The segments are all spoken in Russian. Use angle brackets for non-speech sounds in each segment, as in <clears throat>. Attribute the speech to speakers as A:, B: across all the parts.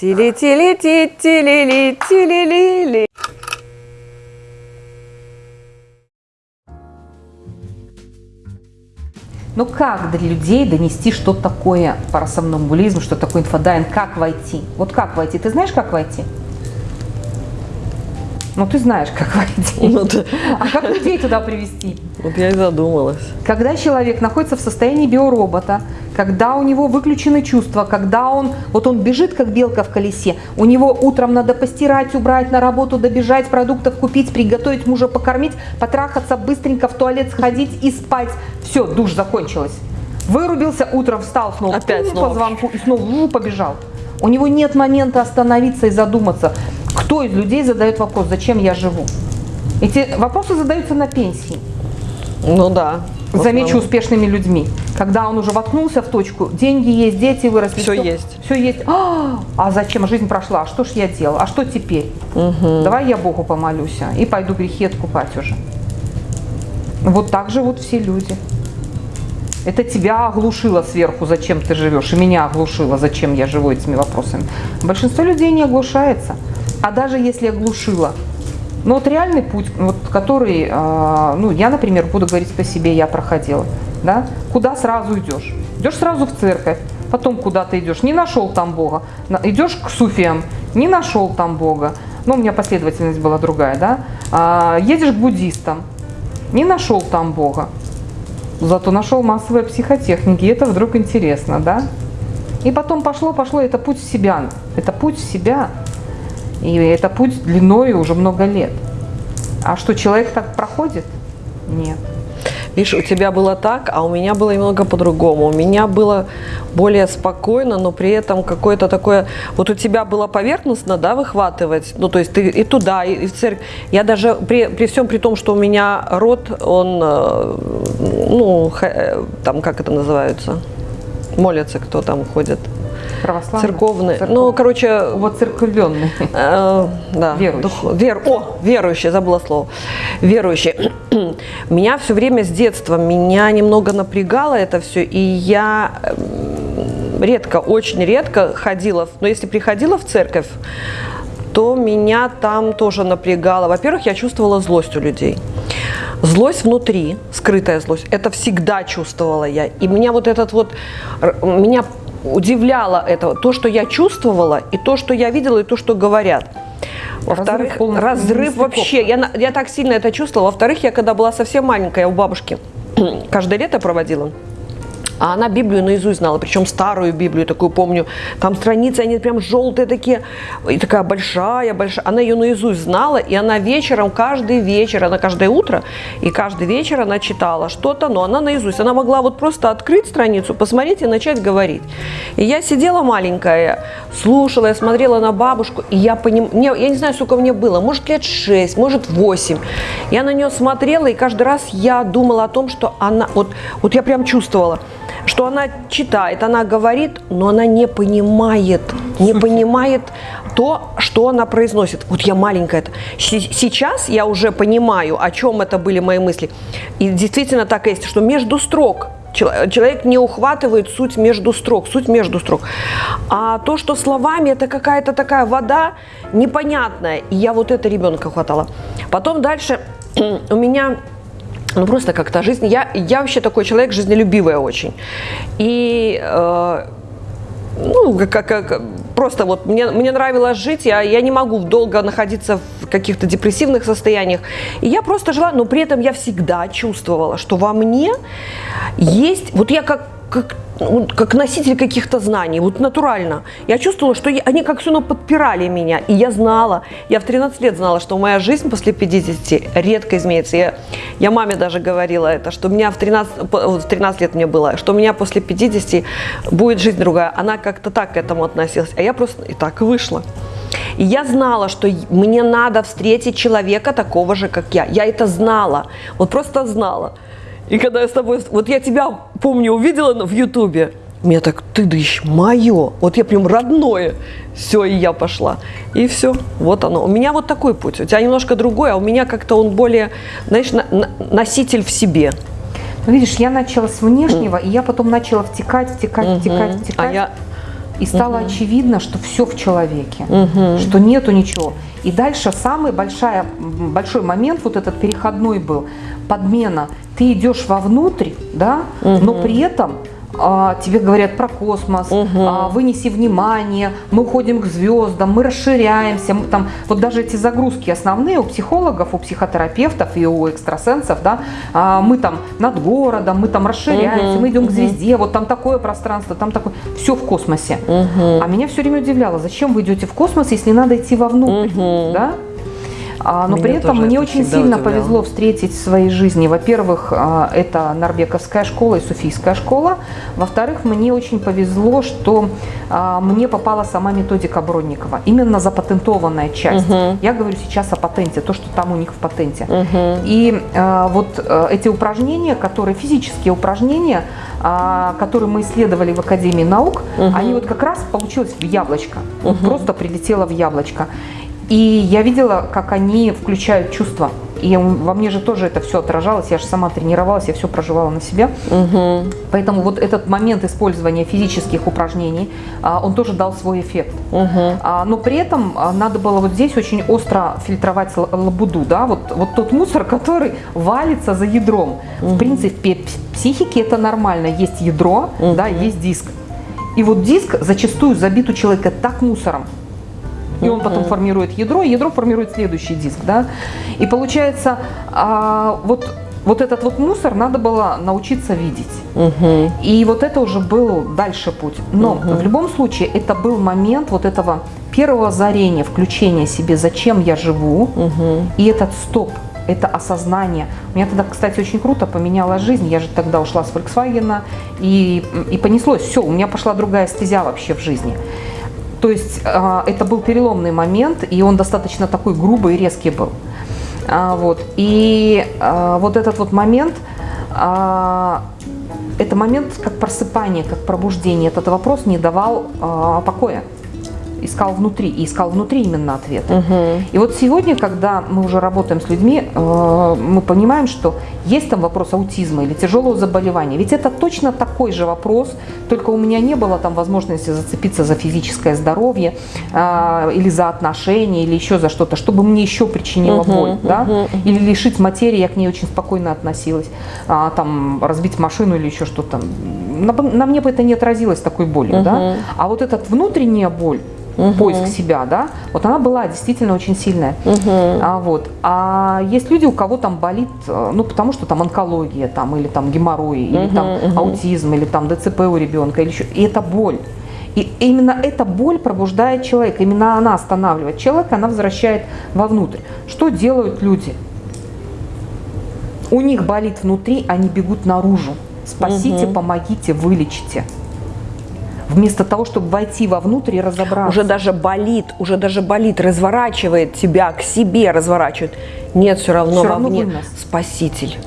A: Тили-тили-ти-тили-ли-тили-ли-ли.
B: Ну как для людей донести, что такое парасомнамбулизм, что такое инфодайвинг, как войти? Вот как войти? Ты знаешь, как войти? Ну ты знаешь, <laughs> как войти.
A: Ну, да.
B: А как людей туда привести?
A: Вот я и задумалась.
B: Когда человек находится в состоянии биоробота, когда у него выключены чувства, когда он, вот он бежит, как белка в колесе, у него утром надо постирать, убрать, на работу добежать, продуктов купить, приготовить мужа покормить, потрахаться, быстренько в туалет сходить и спать. Все, душ закончилась. Вырубился, утром встал снова
A: Опять снова.
B: по звонку и снова побежал. У него нет момента остановиться и задуматься, кто из людей задает вопрос, зачем я живу. Эти вопросы задаются на пенсии.
A: Ну да.
B: Замечу успешными людьми. Когда он уже воткнулся в точку, деньги есть, дети выросли.
A: Всё есть.
B: Все есть. А, а зачем? Жизнь прошла. А что ж я делал? А что теперь? Давай я Богу помолюсь а, и пойду грехи откупать уже. Вот так живут все люди. Это тебя оглушило сверху, зачем ты живешь, и меня оглушило, зачем я живу этими вопросами. Большинство людей не оглушается. А даже если оглушило, ну вот реальный путь, вот, который, э, ну я, например, буду говорить по себе, я проходила, да, куда сразу идешь? Идешь сразу в церковь, потом куда ты идешь, не нашел там Бога, идешь к суфиям, не нашел там Бога, ну у меня последовательность была другая, да, А, едешь к буддистам, не нашел там Бога, зато нашел массовые психотехники, это вдруг интересно, да? И потом пошло, пошло, это путь себя, это путь себя, и это путь длиной уже много лет. А что, человек так проходит? Нет.
A: Видишь, у тебя было так, а у меня было немного по-другому. У меня было более спокойно, но при этом какое-то такое... Вот у тебя было поверхностно, да, выхватывать, ну, то есть ты и туда, и, и в церковь. Я даже, при, при всем при том, что у меня род, он, э, ну, э, там, как это называется? Молятся, кто там ходит?
B: Православный?
A: Церковные.
B: Церковь-
A: Ну, короче,
B: Вот церковленный.
A: Э, да.
B: Верующие.
A: дух- вер, о, верующие, забыла слово. Верующие. <clears throat> Меня все время с детства, меня немного напрягало это все, и я эм, редко, очень редко ходила, но если приходила в церковь, то меня там тоже напрягало. Во-первых, я чувствовала злость у людей. Злость внутри, скрытая злость, это всегда чувствовала я. И меня вот этот вот, меня удивляло это, то, что я чувствовала, и то, что я видела, и то, что говорят. Во-вторых, разрыв
B: нестыковка.
A: вообще. Я, я так сильно это чувствовала. Во-вторых, я когда была совсем маленькая у бабушки, <clears throat> каждое лето проводила. А она Библию наизусть знала, причем старую Библию, такую помню. Там страницы, они прям желтые такие, и такая большая, большая. Она ее наизусть знала, и она вечером, каждый вечер, она каждое утро, и каждый вечер она читала что-то, но она наизусть. Она могла вот просто открыть страницу, посмотреть и начать говорить. И я сидела маленькая, слушала, я смотрела на бабушку, и я поним... мне, я не знаю, сколько мне было, может лет 6, может 8. Я на нее смотрела, и каждый раз я думала о том, что она, вот, вот я прям чувствовала, что она читает, она говорит, но она не понимает, не понимает то, что она произносит. Вот я маленькая. С- Сейчас я уже понимаю, о чем это были мои мысли. И действительно так есть, что между строк чел- Человек не ухватывает суть между строк, суть между строк. А то, что словами, это какая-то такая вода непонятная. И я вот это ребенка хватала. Потом дальше <clears throat> у меня ну, просто как-то жизнь. Я, я вообще такой человек жизнелюбивая очень. И э, ну, как, как- просто вот мне, мне нравилось жить, я, я не могу долго находиться в каких-то депрессивных состояниях. И я просто жила, но при этом я всегда чувствовала, что во мне есть, вот я как, как, как носитель каких-то знаний, вот натурально. Я чувствовала, что я- они как все подпирали меня, и я знала, я в 13 лет знала, что моя жизнь после 50 редко изменится. Я, я маме даже говорила это, что меня в 13, по- вот в 13 лет мне было, что у меня после 50 будет жизнь другая. Она как-то так к этому относилась, а я просто и так вышла. И я знала, что мне надо встретить человека такого же, как я. Я это знала, вот просто знала. И когда я с тобой, вот я тебя, помню, увидела в Ютубе, меня так, ты дышь, мое, вот я прям родное. Все, и я пошла. И все, вот оно. У меня вот такой путь. У тебя немножко другой, а у меня как-то он более, знаешь, на- на- носитель в себе.
B: Ну, видишь, я начала с внешнего, и я потом начала втекать, втекать, втекать,
A: А
B: втекать.
A: я,
B: И стало очевидно, что все в человеке, что нету ничего. И дальше самый большая, большой момент, вот этот переходной был, подмена. Ты идешь вовнутрь, да, но при этом а, тебе говорят про космос, а, вынеси внимание, мы уходим к звездам, мы расширяемся, мы там, вот даже эти загрузки основные у психологов, у психотерапевтов и у экстрасенсов, да, а, мы там над городом, мы там расширяемся, мы идем к звезде, вот там такое пространство, там такое, все в космосе. А меня все время удивляло, зачем вы идете в космос, если надо идти вовнутрь, да? А, но
A: Меня
B: при этом мне
A: это
B: очень сильно
A: удивляло.
B: повезло встретить в своей жизни. Во-первых, а, это Нарбековская школа и Суфийская школа. Во-вторых, мне очень повезло, что а, мне попала сама методика Бронникова. Именно запатентованная часть. Я говорю сейчас о патенте, то, что там у них в патенте. И а, вот а, эти упражнения, которые физические упражнения, а, которые мы исследовали в Академии наук, они вот как раз получилось в яблочко. Вот просто прилетело в яблочко. И я видела, как они включают чувства. И во мне же тоже это все отражалось. Я же сама тренировалась, я все проживала на себя. Поэтому вот этот момент использования физических упражнений, а, он тоже дал свой эффект. А, Но при этом а, надо было вот здесь очень остро фильтровать лабуду, да, вот, вот тот мусор, <laughs> который валится за ядром. В принципе, в психике это нормально. Есть ядро, да, есть диск. И вот диск зачастую забит у человека так мусором, и он потом формирует ядро, и ядро формирует следующий диск, да. И получается, а, вот, вот этот вот мусор надо было научиться видеть. И вот это уже был дальше путь. Но в любом случае это был момент вот этого первого озарения, включения себе, зачем я живу, и этот стоп, это осознание. У меня тогда, кстати, очень круто поменяла жизнь. Я же тогда ушла с Volkswagen, и, и понеслось. Все, у меня пошла другая стезя вообще в жизни. То есть а, это был переломный момент, и он достаточно такой грубый и резкий был. А, вот. И а, вот этот вот момент, это момент как просыпание, как пробуждение. Этот вопрос не давал покоя. Искал внутри, и искал внутри именно ответ. И вот сегодня, когда мы уже работаем с людьми, э, мы понимаем, что есть там вопрос аутизма или тяжелого заболевания. Ведь это точно такой же вопрос, только у меня не было там возможности зацепиться за физическое здоровье э, или за отношения, или еще за что-то, чтобы мне еще причинило боль, да? или лишить материи, я к ней очень спокойно относилась, А, там разбить машину или еще что-то. На, на мне бы это не отразилось такой болью, да? А вот эта внутренняя боль, поиск себя, да, вот она была действительно очень сильная. А, вот. а есть люди, у кого там болит, э, ну, потому что там онкология, там, или там геморрой, или там аутизм, или там ДЦП у ребенка, или еще. И это боль. И именно эта боль пробуждает человека, именно она останавливает человека, она возвращает вовнутрь. Что делают люди? У них болит внутри, они бегут наружу. Спасите, помогите, вылечите. Вместо того, чтобы войти вовнутрь и разобраться.
A: Уже даже болит, уже даже болит, разворачивает тебя к себе, разворачивает. Нет, все равно
B: равно
A: вовне спаситель.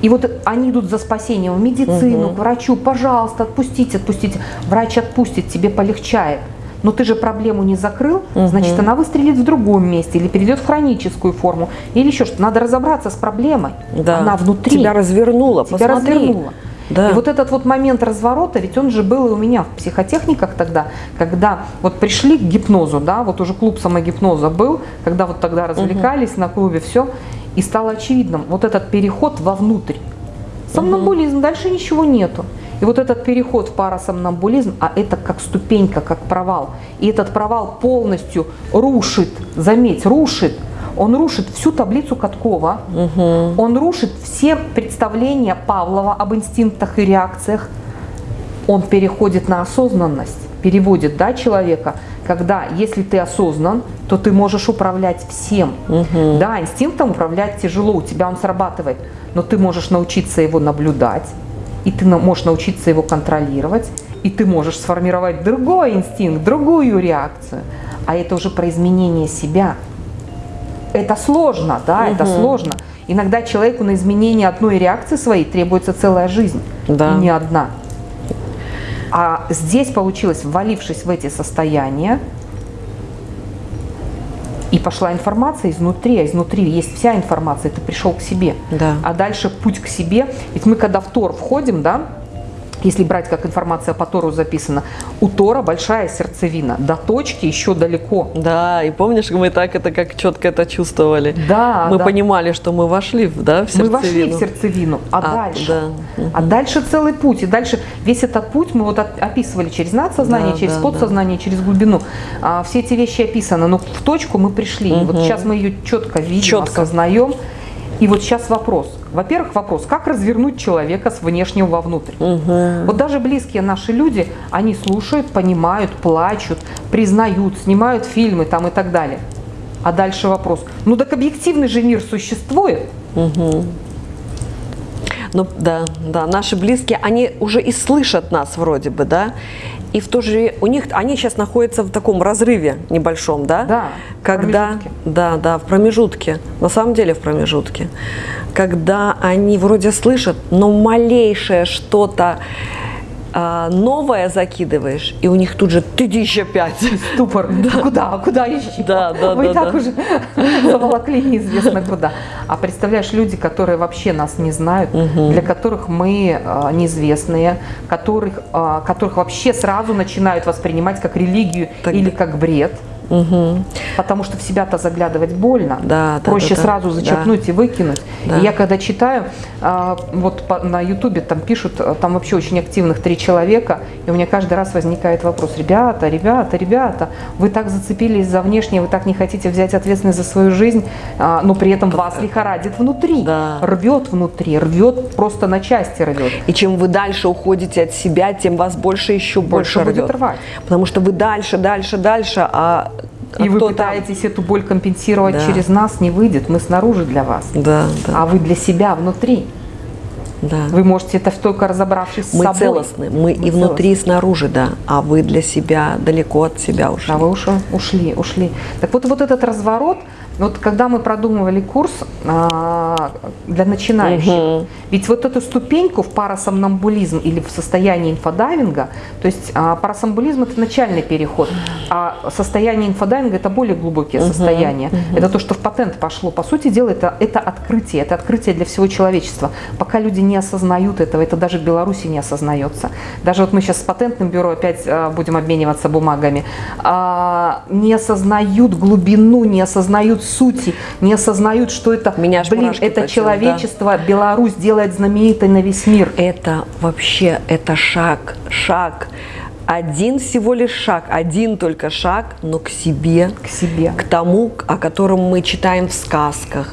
B: И вот они идут за спасением в медицину, к врачу, пожалуйста, отпустите, отпустите. Врач отпустит, тебе полегчает. Но ты же проблему не закрыл, значит, она выстрелит в другом месте или перейдет в хроническую форму, или еще что-то. Надо разобраться с проблемой.
A: Да.
B: Она внутри.
A: Тебя развернула,
B: Тебя
A: посмотри.
B: развернуло.
A: Да.
B: И вот этот вот момент разворота, ведь он же был и у меня в психотехниках тогда, когда вот пришли к гипнозу, да, вот уже клуб самогипноза был, когда вот тогда развлекались на клубе, все, и стало очевидным вот этот переход вовнутрь. Сомнамбулизм, дальше ничего нету. И вот этот переход в парасомнамбулизм, а это как ступенька, как провал. И этот провал полностью рушит, заметь, рушит, он рушит всю таблицу Каткова, он рушит все представления Павлова об инстинктах и реакциях, он переходит на осознанность, переводит да, человека, когда если ты осознан, то ты можешь управлять всем. Да, инстинктом управлять тяжело, у тебя он срабатывает, но ты можешь научиться его наблюдать, и ты можешь научиться его контролировать, и ты можешь сформировать другой инстинкт, другую реакцию. А это уже про изменение себя. Это сложно, да, это сложно. Иногда человеку на изменение одной реакции своей требуется целая жизнь,
A: Да.
B: и не одна. А здесь получилось, ввалившись в эти состояния, и пошла информация изнутри, а изнутри есть вся информация, ты пришел к себе.
A: Да.
B: А дальше путь к себе. Ведь мы когда в Тор входим, да, если брать, как информация по Тору записана, у Тора большая сердцевина, до точки еще далеко.
A: Да, и помнишь, мы так это как четко это чувствовали.
B: Да,
A: Мы
B: да.
A: понимали, что мы вошли да, в
B: Мы вошли в
A: сердцевину.
B: сердцевину, а,
A: А,
B: дальше?
A: да.
B: А дальше целый путь. И дальше весь этот путь мы вот от- описывали через надсознание,
A: Да,
B: через
A: да,
B: подсознание, через глубину. А, все эти вещи описаны, но в точку мы пришли. И вот сейчас мы ее четко видим,
A: Четко.
B: осознаем. И вот сейчас вопрос. Во-первых, вопрос, как развернуть человека с внешнего вовнутрь? Вот даже близкие наши люди, они слушают, понимают, плачут, признают, снимают фильмы там и так далее. А дальше вопрос. Ну так объективный же мир существует.
A: Ну да, да, наши близкие, они уже и слышат нас вроде бы, да, и в то же у них они сейчас находятся в таком разрыве небольшом, да,
B: Да,
A: когда, да, да, в промежутке, на самом деле в промежутке, когда они вроде слышат, но малейшее что-то а, новое закидываешь, и у них тут же ты дичь опять.
B: Ступор. <laughs> Куда? А Куда еще?
A: Да, да,
B: Вы
A: да,
B: и так
A: да.
B: уже <laughs> заволокли неизвестно куда. А представляешь, люди, которые вообще нас не знают, для которых мы а, неизвестные, которых, а, которых вообще сразу начинают воспринимать как религию
A: Так-
B: или как бред. Потому что в себя-то заглядывать больно.
A: Да, да,
B: Проще
A: да, да.
B: сразу зачерпнуть и выкинуть.
A: Да.
B: И я когда читаю, а, вот на Ютубе там пишут, а, там вообще очень активных три человека, и у меня каждый раз возникает вопрос, ребята, ребята, ребята, вы так зацепились за внешнее, вы так не хотите взять ответственность за свою жизнь, а, но при этом вас лихорадит внутри,
A: Да.
B: рвет внутри, рвет просто на части рвет.
A: И чем вы дальше уходите от себя, тем вас больше еще больше,
B: Больше будет
A: рвет.
B: рвать.
A: Потому что вы дальше, дальше, дальше, а, а
B: И вы
A: кто там?
B: пытаетесь эту боль компенсировать
A: Да.
B: через нас, не выйдет, мы снаружи для вас.
A: Да, да,
B: А вы для себя внутри.
A: да.
B: Вы можете это только разобравшись
A: мы
B: с собой.
A: целостны, мы, и внутри, и снаружи, да. А вы для себя далеко от себя ушли.
B: А вы ушли, ушли, ушли. Так вот, вот этот разворот, вот когда мы продумывали курс а, для начинающих, ведь вот эту ступеньку в парасомнамбулизм или в состояние инфодайвинга, то есть а, парасомнамбулизм это начальный переход, а состояние инфодайвинга это более глубокие состояния. Это то, что в патент пошло. По сути дела, это, это открытие, это открытие для всего человечества. Пока люди не осознают этого, это даже в Беларуси не осознается. Даже вот мы сейчас с патентным бюро опять а, будем обмениваться бумагами, а, не осознают глубину, не осознают сути, не осознают, что это,
A: Меня
B: блин, это
A: точат, да.
B: человечество, Беларусь делает знаменитой на весь мир.
A: Это вообще, это шаг, шаг. Один всего лишь шаг, один только шаг, но к себе,
B: К себе.
A: к тому, о котором мы читаем в сказках,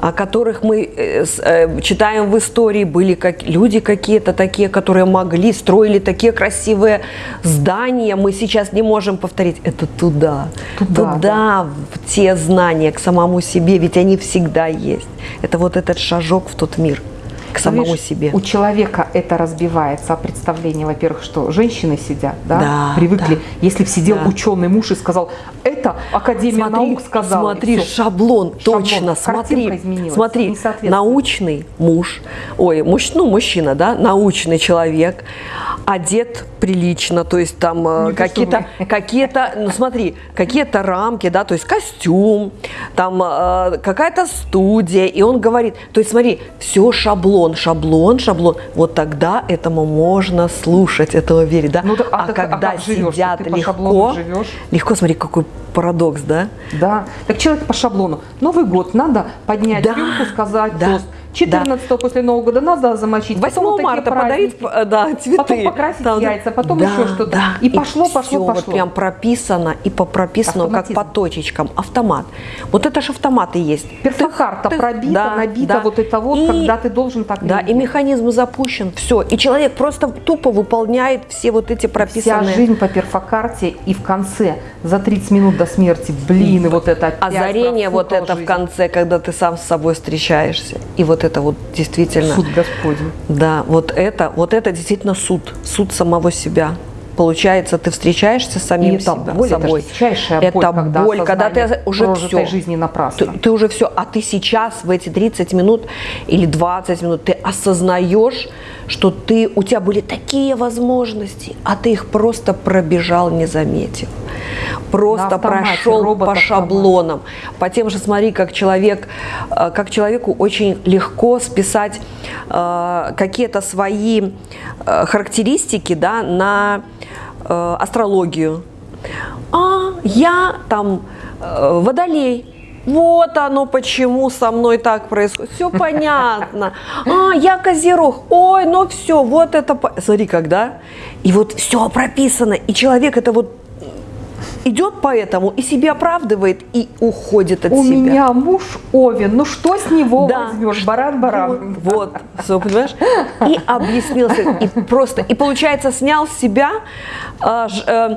A: о которых мы э, э, читаем в истории. Были как, люди какие-то такие, которые могли, строили такие красивые здания. Мы сейчас не можем повторить. Это туда,
B: Туда,
A: туда, в те знания, к самому себе, ведь они всегда есть. Это вот этот шажок в тот мир, к самому
B: видишь,
A: себе.
B: У человека это разбивается, а представление, во-первых, что женщины сидят, да,
A: Да,
B: привыкли.
A: да.
B: Если бы сидел
A: Да.
B: ученый муж и сказал, это Академия наук сказала.
A: Смотри, шаблон,
B: Шаблон.
A: точно, смотри, смотри, научный муж, ой, муж, ну, мужчина, да, научный человек, одет прилично, то есть там э, какие-то, какие-то, ну смотри, какие-то рамки, да, то есть костюм, там э, какая-то студия, и он говорит, то есть смотри, все шаблон, шаблон, шаблон, вот тогда этому можно слушать, этому верить, да,
B: Ну да, а
A: а
B: так- а
A: когда
B: живешь?
A: сидят
B: Ты
A: легко, легко, смотри, какой парадокс, да,
B: Да. Так человек по шаблону. Новый год надо поднять
A: Да,
B: рюмку, сказать
A: да,
B: тост. 14 после Нового года надо замочить.
A: 8
B: потом вот такие
A: марта подарить э, да, цветы.
B: Потом покрасить
A: да.
B: яйца, потом
A: Да,
B: еще что-то.
A: да.
B: И пошло, пошло,
A: всё
B: пошло.
A: Вот прям прописано и по прописано, как по точечкам. Автомат. Вот это же автоматы есть.
B: Перфокарта
A: тых,
B: пробита,
A: да,
B: набита,
A: да.
B: вот это вот,
A: И-
B: когда ты должен так
A: Да, и механизм запущен, все. И человек просто тупо выполняет все вот эти
B: Вся
A: прописанные...
B: жизнь по перфокарте, и в конце, за 30 минут до смерти, блин, и вот это опять
A: Озарение вот это в
B: жизнь.
A: конце, когда ты сам с собой встречаешься. И вот это вот действительно...
B: Суд Господень.
A: Да, вот это, вот это действительно суд, суд самого себя. Получается, ты встречаешься с самим
B: И это
A: себя,
B: боль, это
A: собой.
B: же дичайшая боль,
A: это
B: когда
A: боль, когда ты уже все.
B: жизни напрасно.
A: Ты, ты уже все, а ты сейчас в эти 30 минут или 20 минут ты осознаешь, что ты, у тебя были такие возможности, а ты их просто пробежал, не заметив. Просто прошел по шаблонам. По тем же, смотри, как человек, э, как человеку очень легко списать э, какие-то свои э, характеристики да, на э, астрологию. А, я там э, водолей. Вот оно почему со мной так происходит. Все понятно. А, я козерог. Ой, ну все, вот это... Смотри, когда. И вот все прописано. И человек это вот идет по этому и себя оправдывает и уходит от
B: У
A: себя.
B: меня муж Овен, ну что с него
A: Да.
B: возьмешь? Баран, баран.
A: Вот, всё, понимаешь? И объяснился, и просто, и получается снял с себя э, ж- э,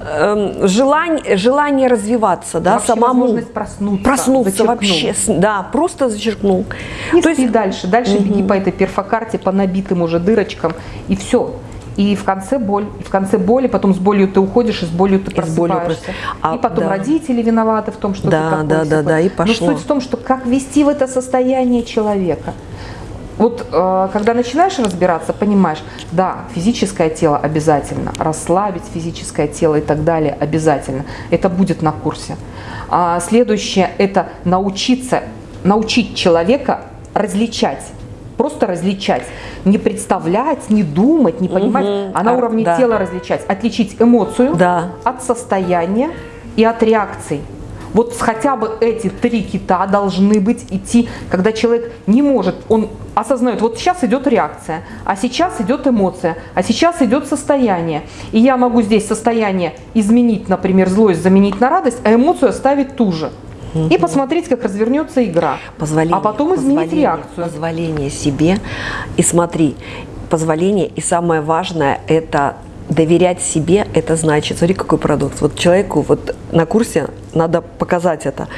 A: э, желание, желание развиваться, да,
B: Вообще
A: самому.
B: возможность проснуться,
A: Проснуться
B: зачеркнул.
A: вообще, да, просто зачеркнул.
B: И
A: То
B: спи
A: есть,
B: дальше, дальше беги по этой перфокарте, по набитым уже дырочкам, и все. И в конце боль, и в конце боли, потом с болью ты уходишь, и с болью ты
A: И
B: просыпаешься.
A: прос- а,
B: и потом
A: да.
B: родители виноваты в том, что
A: Да,
B: ты такой
A: да, да, да, и
B: Но
A: пошло.
B: суть в том, что как вести в это состояние человека. Вот э, когда начинаешь разбираться, понимаешь, да, физическое тело обязательно, расслабить физическое тело и так далее обязательно. Это будет на курсе. А следующее – это научиться, научить человека различать. Просто различать. Не представлять, не думать, не понимать,
A: Мгм.
B: а на уровне
A: да.
B: тела различать. Отличить эмоцию
A: Да.
B: от состояния и от реакций. Вот хотя бы эти три кита должны быть идти, когда человек не может, он осознает, вот сейчас идет реакция, а сейчас идет эмоция, а сейчас идет состояние. И я могу здесь состояние изменить, например, злость заменить на радость, а эмоцию оставить ту же. И посмотреть, как развернется игра.
A: позволение,
B: а потом изменить реакцию.
A: Позволение себе. И смотри, позволение, и самое важное, это доверять себе, это значит, смотри, какой парадокс. Вот человеку вот на курсе надо показать это.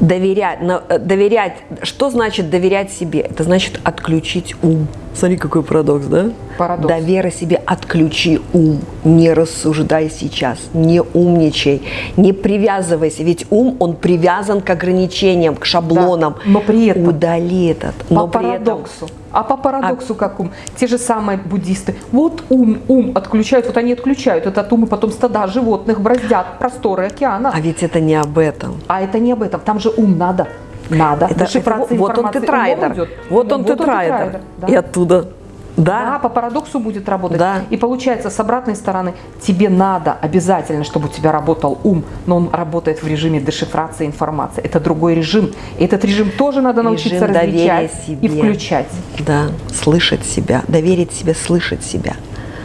A: Доверять, э, доверять, что значит доверять себе? Это значит отключить ум. Смотри, какой парадокс, да?
B: Парадокс.
A: Доверя себе, отключи ум, не рассуждай сейчас, не умничай, не привязывайся, ведь ум, он привязан к ограничениям, к шаблонам.
B: Да, но при этом-
A: Удали этот.
B: По
A: Но при этом
B: парадоксу. А по парадоксу как ум? Те же самые буддисты. Вот ум, ум отключают, вот они отключают этот ум, и потом стада животных браздят просторы океана.
A: А ведь это не об этом.
B: А это не об этом. Там же ум надо. Надо.
A: Это, это вот он тетрайдер.
B: идет.
A: Вот он
B: Вот он
A: тетрайдер.
B: да.
A: И оттуда.
B: Да,
A: Да.
B: по парадоксу будет работать.
A: Да.
B: И получается, с обратной стороны, тебе надо обязательно, чтобы у тебя работал ум, но он работает в режиме дешифрации информации. Это другой режим. И этот режим тоже надо научиться
A: Режим
B: различать
A: себе.
B: и включать.
A: Да, слышать себя, доверить себе, слышать себя.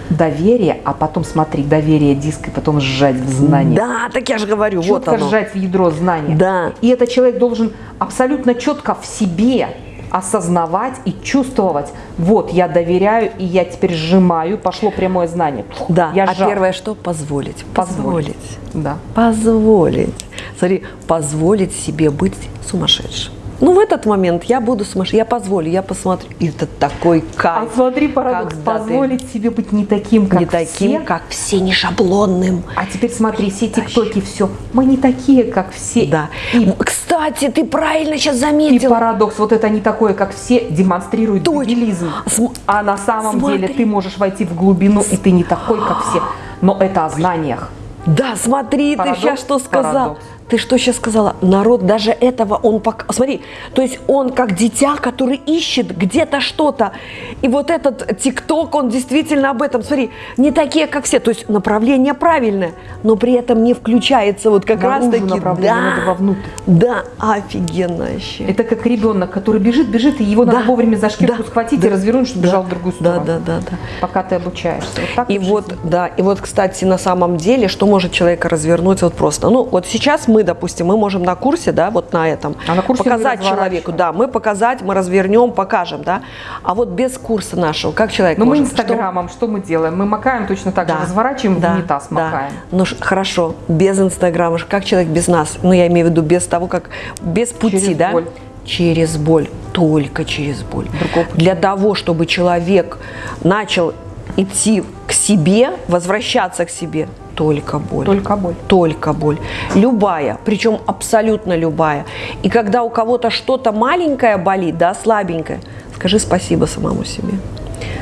B: Доверие, а потом смотри, доверие диск, и потом сжать в знание.
A: Да, так я же говорю, вот
B: четко
A: оно.
B: сжать в ядро знания.
A: Да.
B: И этот человек должен абсолютно четко в себе осознавать и чувствовать, вот я доверяю, и я теперь сжимаю, пошло прямое знание.
A: Да,
B: я
A: а
B: сжал.
A: первое что? Позволить.
B: Позволить.
A: Позволить.
B: Да.
A: Позволить. Смотри, позволить себе быть сумасшедшим. Ну, в этот момент я буду сумасшедшим, я позволю, я посмотрю. И это такой
B: А
A: кайф.
B: смотри, парадокс,
A: когда ты
B: позволить себе быть не таким, как
A: не таким,
B: все.
A: как все, не шаблонным.
B: А теперь смотри, все тиктоки, все. Мы не такие, как все.
A: Да.
B: И,
A: Кстати, ты правильно сейчас
B: и
A: заметил.
B: парадокс, вот это не такое, как все, демонстрирует дебилизм.
A: См-
B: А на самом
A: Смотри.
B: деле ты можешь войти в глубину, и ты не такой, как все. Но это о знаниях.
A: Да, смотри,
B: Парадокс,
A: ты сейчас что сказал?
B: парадокс.
A: Ты что сейчас сказала? Народ даже этого он пока... Смотри, то есть он как дитя, который ищет где-то что-то. И вот этот ТикТок, он действительно об этом. Смотри, не такие, как все. То есть направление правильное, но при этом не включается вот как раз
B: Наружу
A: таки...
B: направление,
A: Да,
B: надо вовнутрь.
A: да, офигенно вообще.
B: Это как ребенок, который бежит, бежит, и его надо
A: Да,
B: вовремя за шкирку
A: да,
B: схватить
A: да,
B: и развернуть, чтобы
A: да,
B: бежал в другую
A: Да,
B: сторону.
A: да, да, да.
B: Пока ты обучаешься. Вот так
A: И вот,
B: жизни.
A: да, и вот, кстати, на самом деле, что может человека развернуть вот просто. Ну, вот сейчас мы, допустим, мы можем на курсе, да, вот на этом,
B: А на курсе мы
A: показать человеку, да, мы показать, мы развернем, покажем, да. А вот без курса нашего, как человек
B: Но мы
A: может? Что-
B: инстаграмом что? мы делаем? Мы макаем точно так же,
A: Да,
B: разворачиваем,
A: да,
B: в унитаз
A: да.
B: макаем.
A: Ну ш- хорошо, без инстаграма, как человек без нас? Ну я имею в виду без того, как без пути,
B: Через
A: да?
B: боль.
A: Через боль, только через боль.
B: Другого
A: Для того, чтобы человек начал идти к себе, возвращаться к себе, только боль.
B: Только боль.
A: Только боль. Любая, причем абсолютно любая. И когда у кого-то что-то маленькое болит, да, слабенькое, скажи спасибо самому себе.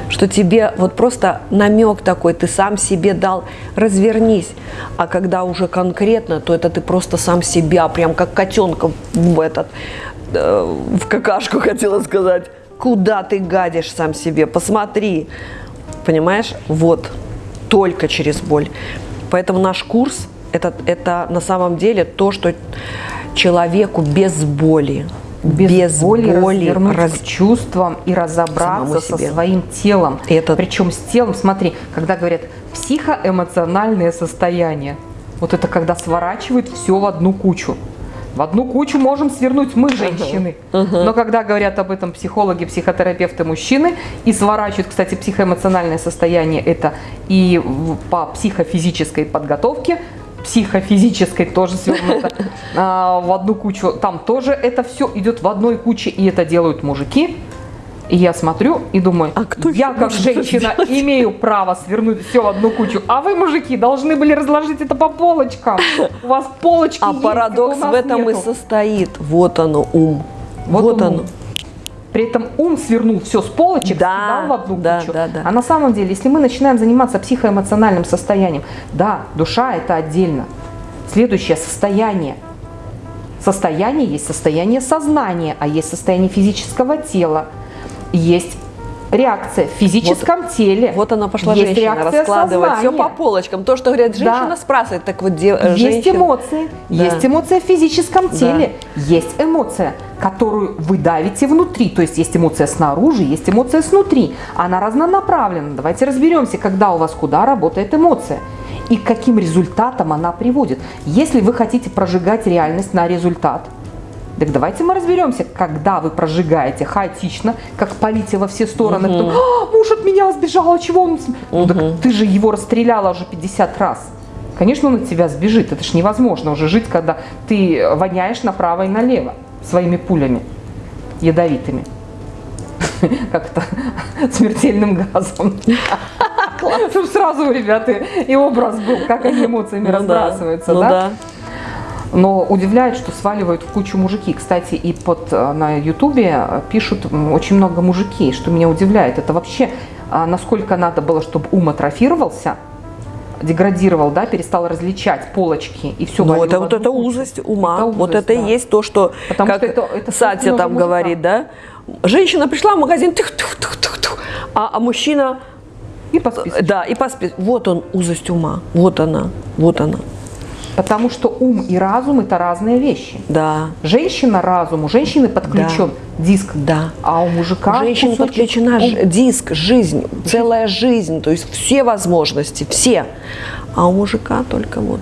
A: что тебе вот просто намек такой, ты сам себе дал, развернись. А когда уже конкретно, то это ты просто сам себя, прям как котенка в этот, э, в какашку <laughs> хотела сказать. Куда ты гадишь сам себе? Посмотри. Понимаешь? Вот. Только через боль. Поэтому наш курс это, это на самом деле то, что человеку без боли,
B: без, без боли, боли развернуть
A: раз...
B: к чувствам и разобраться со своим телом.
A: Это...
B: Причем с телом, смотри, когда говорят психоэмоциональное состояние, вот это когда сворачивают все в одну кучу. В одну кучу можем свернуть мы, женщины. Uh -huh. Но когда говорят об этом психологи, психотерапевты, мужчины, и сворачивают, кстати, психоэмоциональное состояние, это и по психофизической подготовке, психофизической тоже свернуто <laughs> а, в одну кучу. Там тоже это все идет в одной куче, и это делают мужики. И я смотрю и думаю, а кто я как женщина имею право свернуть все в одну кучу, а вы, мужики, должны были разложить это по полочкам. У вас полочки
A: А
B: есть,
A: парадокс в этом нету. и состоит. Вот оно, ум. Вот, вот оно.
B: При этом ум свернул все с полочек, да, в одну
A: да,
B: кучу.
A: Да, да.
B: А на самом деле, если мы начинаем заниматься психоэмоциональным состоянием, да, душа это отдельно. Следующее состояние. Состояние есть состояние сознания, а есть состояние физического тела. Есть реакция в физическом
A: вот,
B: теле.
A: Вот она пошла есть женщина раскладывать все по полочкам. То, что говорят, женщина
B: да.
A: спрашивает, так вот де,
B: Есть женщина. эмоции, да. есть эмоция в физическом теле, да. есть эмоция, которую вы давите внутри. То есть есть эмоция снаружи, есть эмоция снутри. Она разнонаправлена. Давайте разберемся, когда у вас куда работает эмоция и к каким результатам она приводит. Если вы хотите прожигать реальность на результат – так давайте мы разберемся, когда вы прожигаете хаотично, как полите во все стороны, угу. кто, а, муж от меня сбежал, а чего он... Угу. Так ты же его расстреляла уже 50 раз. Конечно, он от тебя сбежит, это ж невозможно уже жить, когда ты воняешь направо и налево своими пулями ядовитыми. <laughs> Как-то <laughs> смертельным газом. <laughs> Чтобы сразу у ребят и образ был, как они эмоциями ну разбрасываются,
A: ну
B: да? Но удивляет, что сваливают в кучу мужики. Кстати, и под э, на ютубе э, пишут очень много мужики, что меня удивляет. Это вообще а, насколько надо было, чтобы ум атрофировался, деградировал, да, перестал различать полочки и все.
A: Ну, это вот это узость ума. Это узость, вот это да. и есть то, что, Потому как что это, это Сатя там мужика. говорит, да? Женщина пришла в магазин, тых, тых, тых, тых, тых, а, а мужчина...
B: И по списку.
A: Да, и по списку. Вот он, узость ума. Вот она, вот она.
B: Потому что ум и разум это разные вещи.
A: Да.
B: Женщина разум, у женщины подключен да. диск,
A: да.
B: а у мужика
A: у женщины подключена ум. диск, жизнь, целая жизнь, то есть все возможности, все. А у мужика только вот.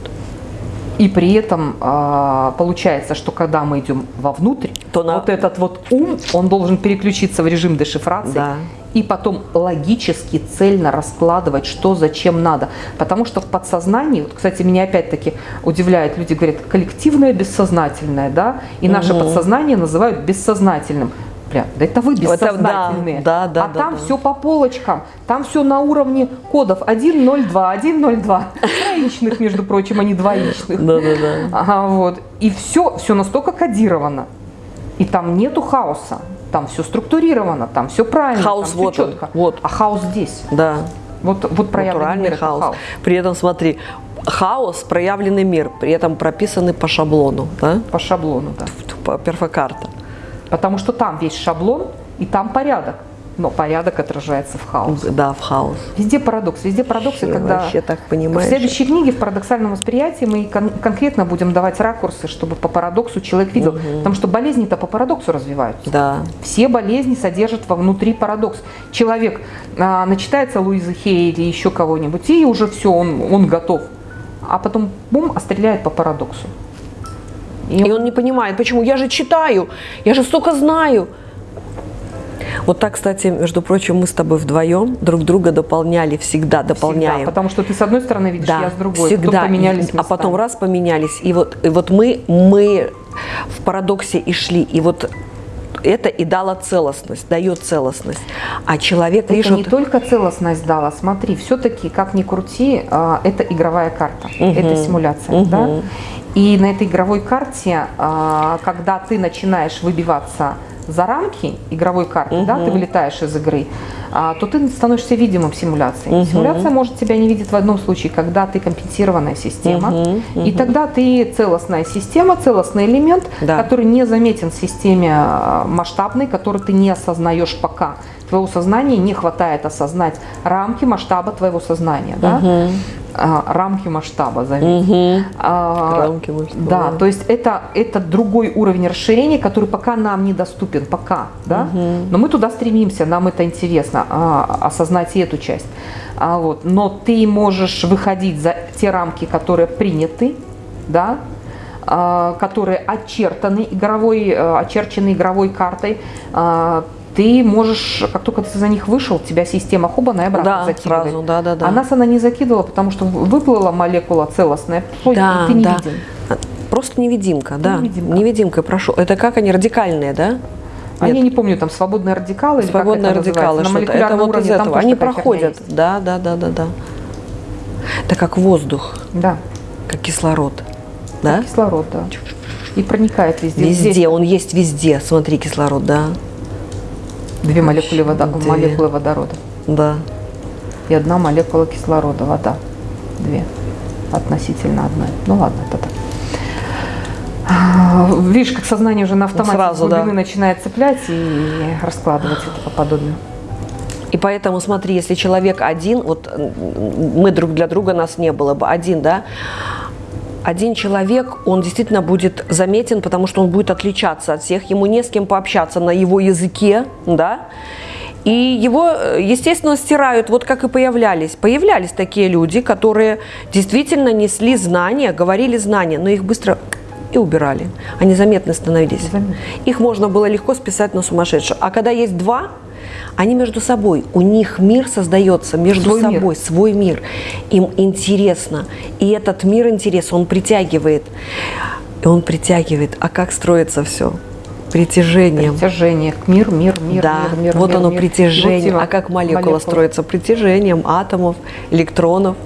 B: И при этом э, получается, что когда мы идем вовнутрь, то на... вот этот вот ум, он должен переключиться в режим дешифрации.
A: Да
B: и потом логически, цельно раскладывать, что зачем надо. Потому что в подсознании, вот, кстати, меня опять-таки удивляет, люди говорят, коллективное бессознательное, да, и угу. наше подсознание называют бессознательным. Бля, да это вы бессознательные.
A: Это, да, да,
B: а
A: да,
B: там
A: да.
B: все по полочкам. Там все на уровне кодов 102, 102. Троичных, между прочим, а не двоичных.
A: Да, да, да.
B: Ага, вот. И все, все настолько кодировано. И там нету хаоса там все структурировано, там все правильно,
A: хаос
B: там
A: вот
B: все четко.
A: Он, вот.
B: А хаос здесь.
A: Да.
B: Вот, вот проявленный мир
A: хаос.
B: хаос.
A: При этом смотри, хаос, проявленный мир, при этом прописанный по шаблону, да?
B: По шаблону, да.
A: По перфокарта.
B: Потому что там весь шаблон и там порядок но порядок отражается в хаос.
A: Да, в хаос.
B: Везде парадокс, везде парадоксы,
A: вообще,
B: когда
A: вообще так понимаешь.
B: в следующей книге в парадоксальном восприятии мы кон конкретно будем давать ракурсы, чтобы по парадоксу человек видел, угу. потому что болезни-то по парадоксу развиваются.
A: Да.
B: Все болезни содержат вовнутри парадокс. Человек а, начитается Луизы Хей или еще кого-нибудь, и уже все, он, он готов. А потом бум, а стреляет по парадоксу.
A: И, и он не понимает, почему я же читаю, я же столько знаю. Вот так, кстати, между прочим, мы с тобой вдвоем друг друга дополняли, всегда дополняем. Всегда,
B: потому что ты с одной стороны видишь,
A: да,
B: я с другой.
A: Всегда.
B: поменялись
A: а потом раз поменялись. И вот, и вот мы, мы в парадоксе и шли. И вот это и дало целостность, дает целостность. А человек,
B: это видишь, не только целостность дала, смотри, все-таки, как ни крути, а, это игровая карта, угу. это симуляция, угу. да? И на этой игровой карте, а, когда ты начинаешь выбиваться за рамки игровой карты, да, ты вылетаешь из игры, а, то ты становишься видимым симуляцией. Симуляция может тебя не видеть в одном случае, когда ты компенсированная система, и тогда ты целостная система, целостный элемент,
A: Да.
B: который не заметен в системе а, масштабной, который ты не осознаешь пока. Твоего сознания не хватает осознать рамки масштаба твоего сознания, да? А, рамки масштаба, заметь. А,
A: Рамки масштаба.
B: Да, то есть это, это другой уровень расширения, который пока нам недоступен, пока, да? Но мы туда стремимся, нам это интересно, а, осознать и эту часть. А, вот. Но ты можешь выходить за те рамки, которые приняты, да? а, которые очертаны игровой, э, очерчены игровой картой, а, ты можешь, как только ты за них вышел, тебя система хобана и обратно
A: Да,
B: закидывает.
A: сразу, да, да, да.
B: А нас она не закидывала, потому что выплыла молекула целостная,
A: Да,
B: ты не
A: да.
B: виден.
A: Просто невидимка, да.
B: Невидимка.
A: Невидимка, прошу. Это как они, радикальные, да?
B: А
A: Нет.
B: я не помню, там свободные радикалы или
A: Свободные
B: как это
A: радикалы, что-то. Это вот из этого. Они проходят. Да, да, да, да, да. Это как воздух,
B: Да,
A: как кислород. Да?
B: кислород, да. И проникает везде.
A: Везде,
B: Здесь
A: он есть везде. Смотри, кислород, да.
B: Две молекулы, водо-
A: Две.
B: молекулы водорода
A: Да.
B: и одна молекула кислорода, вода. Две. Относительно одной. Ну ладно, это так. Видишь, как сознание уже на автомате
A: Сразу, да.
B: начинает цеплять и раскладывать это по подобию.
A: И поэтому смотри, если человек один, вот мы друг для друга нас не было бы, один, да, один человек, он действительно будет заметен, потому что он будет отличаться от всех, ему не с кем пообщаться на его языке, да, и его, э, естественно, стирают, вот как и появлялись. Появлялись такие люди, которые действительно несли знания, говорили знания, но их быстро и убирали. Они заметны становились. Их можно было легко списать на сумасшедших. А когда есть два, они между собой, у них мир создается между
B: Свой мир.
A: собой, свой мир. Им интересно. И этот мир интерес, он притягивает. И он притягивает. А как строится все? Притяжением.
B: Притяжение. Мир, мир, мир,
A: да,
B: мир, мир.
A: вот
B: мир,
A: оно
B: мир.
A: притяжение.
B: Вот
A: а как молекула,
B: молекула.
A: строится? Притяжением атомов, электронов.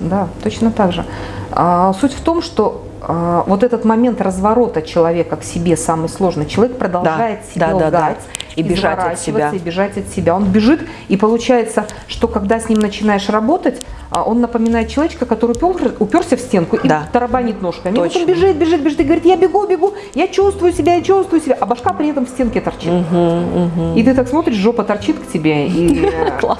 B: Да, точно так же. А, суть в том, что а, вот этот момент разворота человека к себе самый сложный. Человек продолжает
A: Да,
B: себе
A: да, да,
B: лгать,
A: да. И бежать от себя.
B: И бежать от себя. Он бежит, и получается, что когда с ним начинаешь работать, а, он напоминает человечка, который упер- уперся в стенку и
A: Да.
B: тарабанит ножками. И вот он бежит, бежит, бежит и говорит, я бегу, бегу, я чувствую себя, я чувствую себя, а башка при этом в стенке торчит. И ты так смотришь, жопа торчит к тебе, и <laughs>
A: Класс.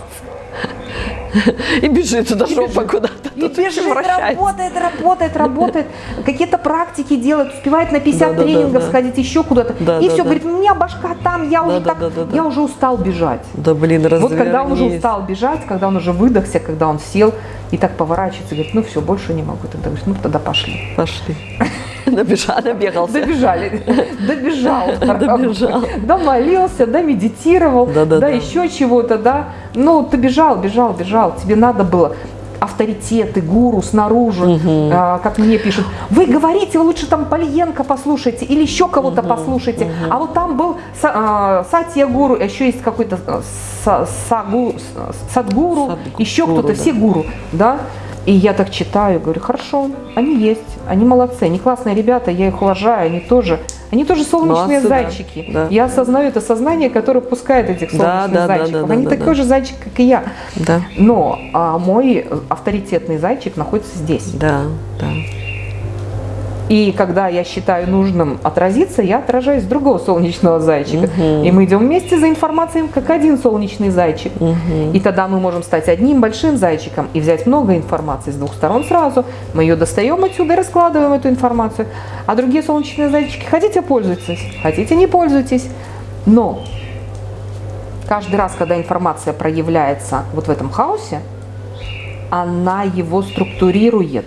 A: <laughs> И бежит туда жопа куда-то.
B: И бежит, работает, работает, работает. Какие-то практики делает, успевает на 50
A: Да-да-да,
B: тренингов сходить, еще куда-то.
A: Да,
B: и все, говорит, у меня башка там, я уже так, я уже устал бежать.
A: Да блин,
B: Вот когда он уже устал бежать, когда он уже выдохся, когда он сел и так поворачивается, говорит, ну все, больше не могу. Тогда говоришь, ну тогда пошли.
A: Пошли. <laughs> Набежал, набегался.
B: Добежали, <laughs> добежал,
A: Добежал.
B: домолился, да, медитировал, да, еще чего-то, да. Ну, ты бежал, бежал, бежал, тебе надо было авторитеты, гуру снаружи, а, как мне пишут, вы говорите, вы лучше там Пальенко послушайте или еще кого-то послушайте, а вот там был Са- а, Сатья Гуру, а еще есть какой-то а, Са- Сагу- Садгуру,
A: Садгуру,
B: еще кто-то,
A: да.
B: все гуру, да. И я так читаю, говорю, хорошо, они есть, они молодцы, они классные ребята, я их уважаю, они тоже, они тоже солнечные
A: Молодцы, да,
B: зайчики.
A: да.
B: Я осознаю это сознание, которое пускает этих
A: Да,
B: солнечных
A: да, да,
B: зайчиков.
A: да,
B: они
A: да,
B: такой
A: да.
B: же зайчик, как и я.
A: Да,
B: Но а, мой авторитетный зайчик находится здесь.
A: да, да.
B: И когда я считаю нужным отразиться, я отражаюсь с другого солнечного зайчика. И мы идем вместе за информацией, как один солнечный зайчик. И тогда мы можем стать одним большим зайчиком и взять много информации с двух сторон сразу. Мы ее достаем отсюда и раскладываем эту информацию. А другие солнечные зайчики, хотите пользуйтесь, хотите не пользуйтесь. Но каждый раз, когда информация проявляется вот в этом хаосе, она его структурирует.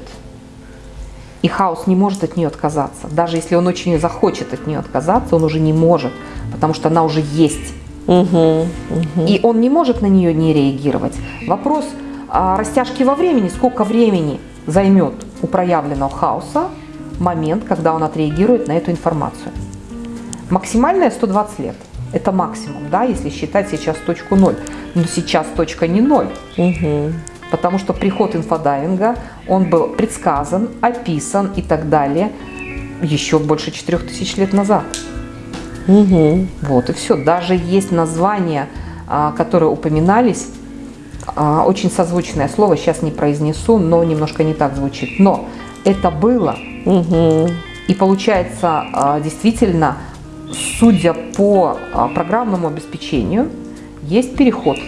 B: И хаос не может от нее отказаться. Даже если он очень захочет от нее отказаться, он уже не может, потому что она уже есть. И он не может на нее не реагировать. Вопрос а, растяжки во времени, сколько времени займет у проявленного хаоса момент, когда он отреагирует на эту информацию. Максимальная 120 лет. Это максимум, да, если считать сейчас точку ноль. Но сейчас точка не ноль. Потому что приход инфодайвинга, он был предсказан, описан и так далее еще больше 4000 лет назад.
A: Угу.
B: Вот и все. Даже есть названия, а, которые упоминались, а, очень созвучное слово, сейчас не произнесу, но немножко не так звучит. Но это было.
A: Угу.
B: И получается, а, действительно, судя по программному обеспечению, есть переход,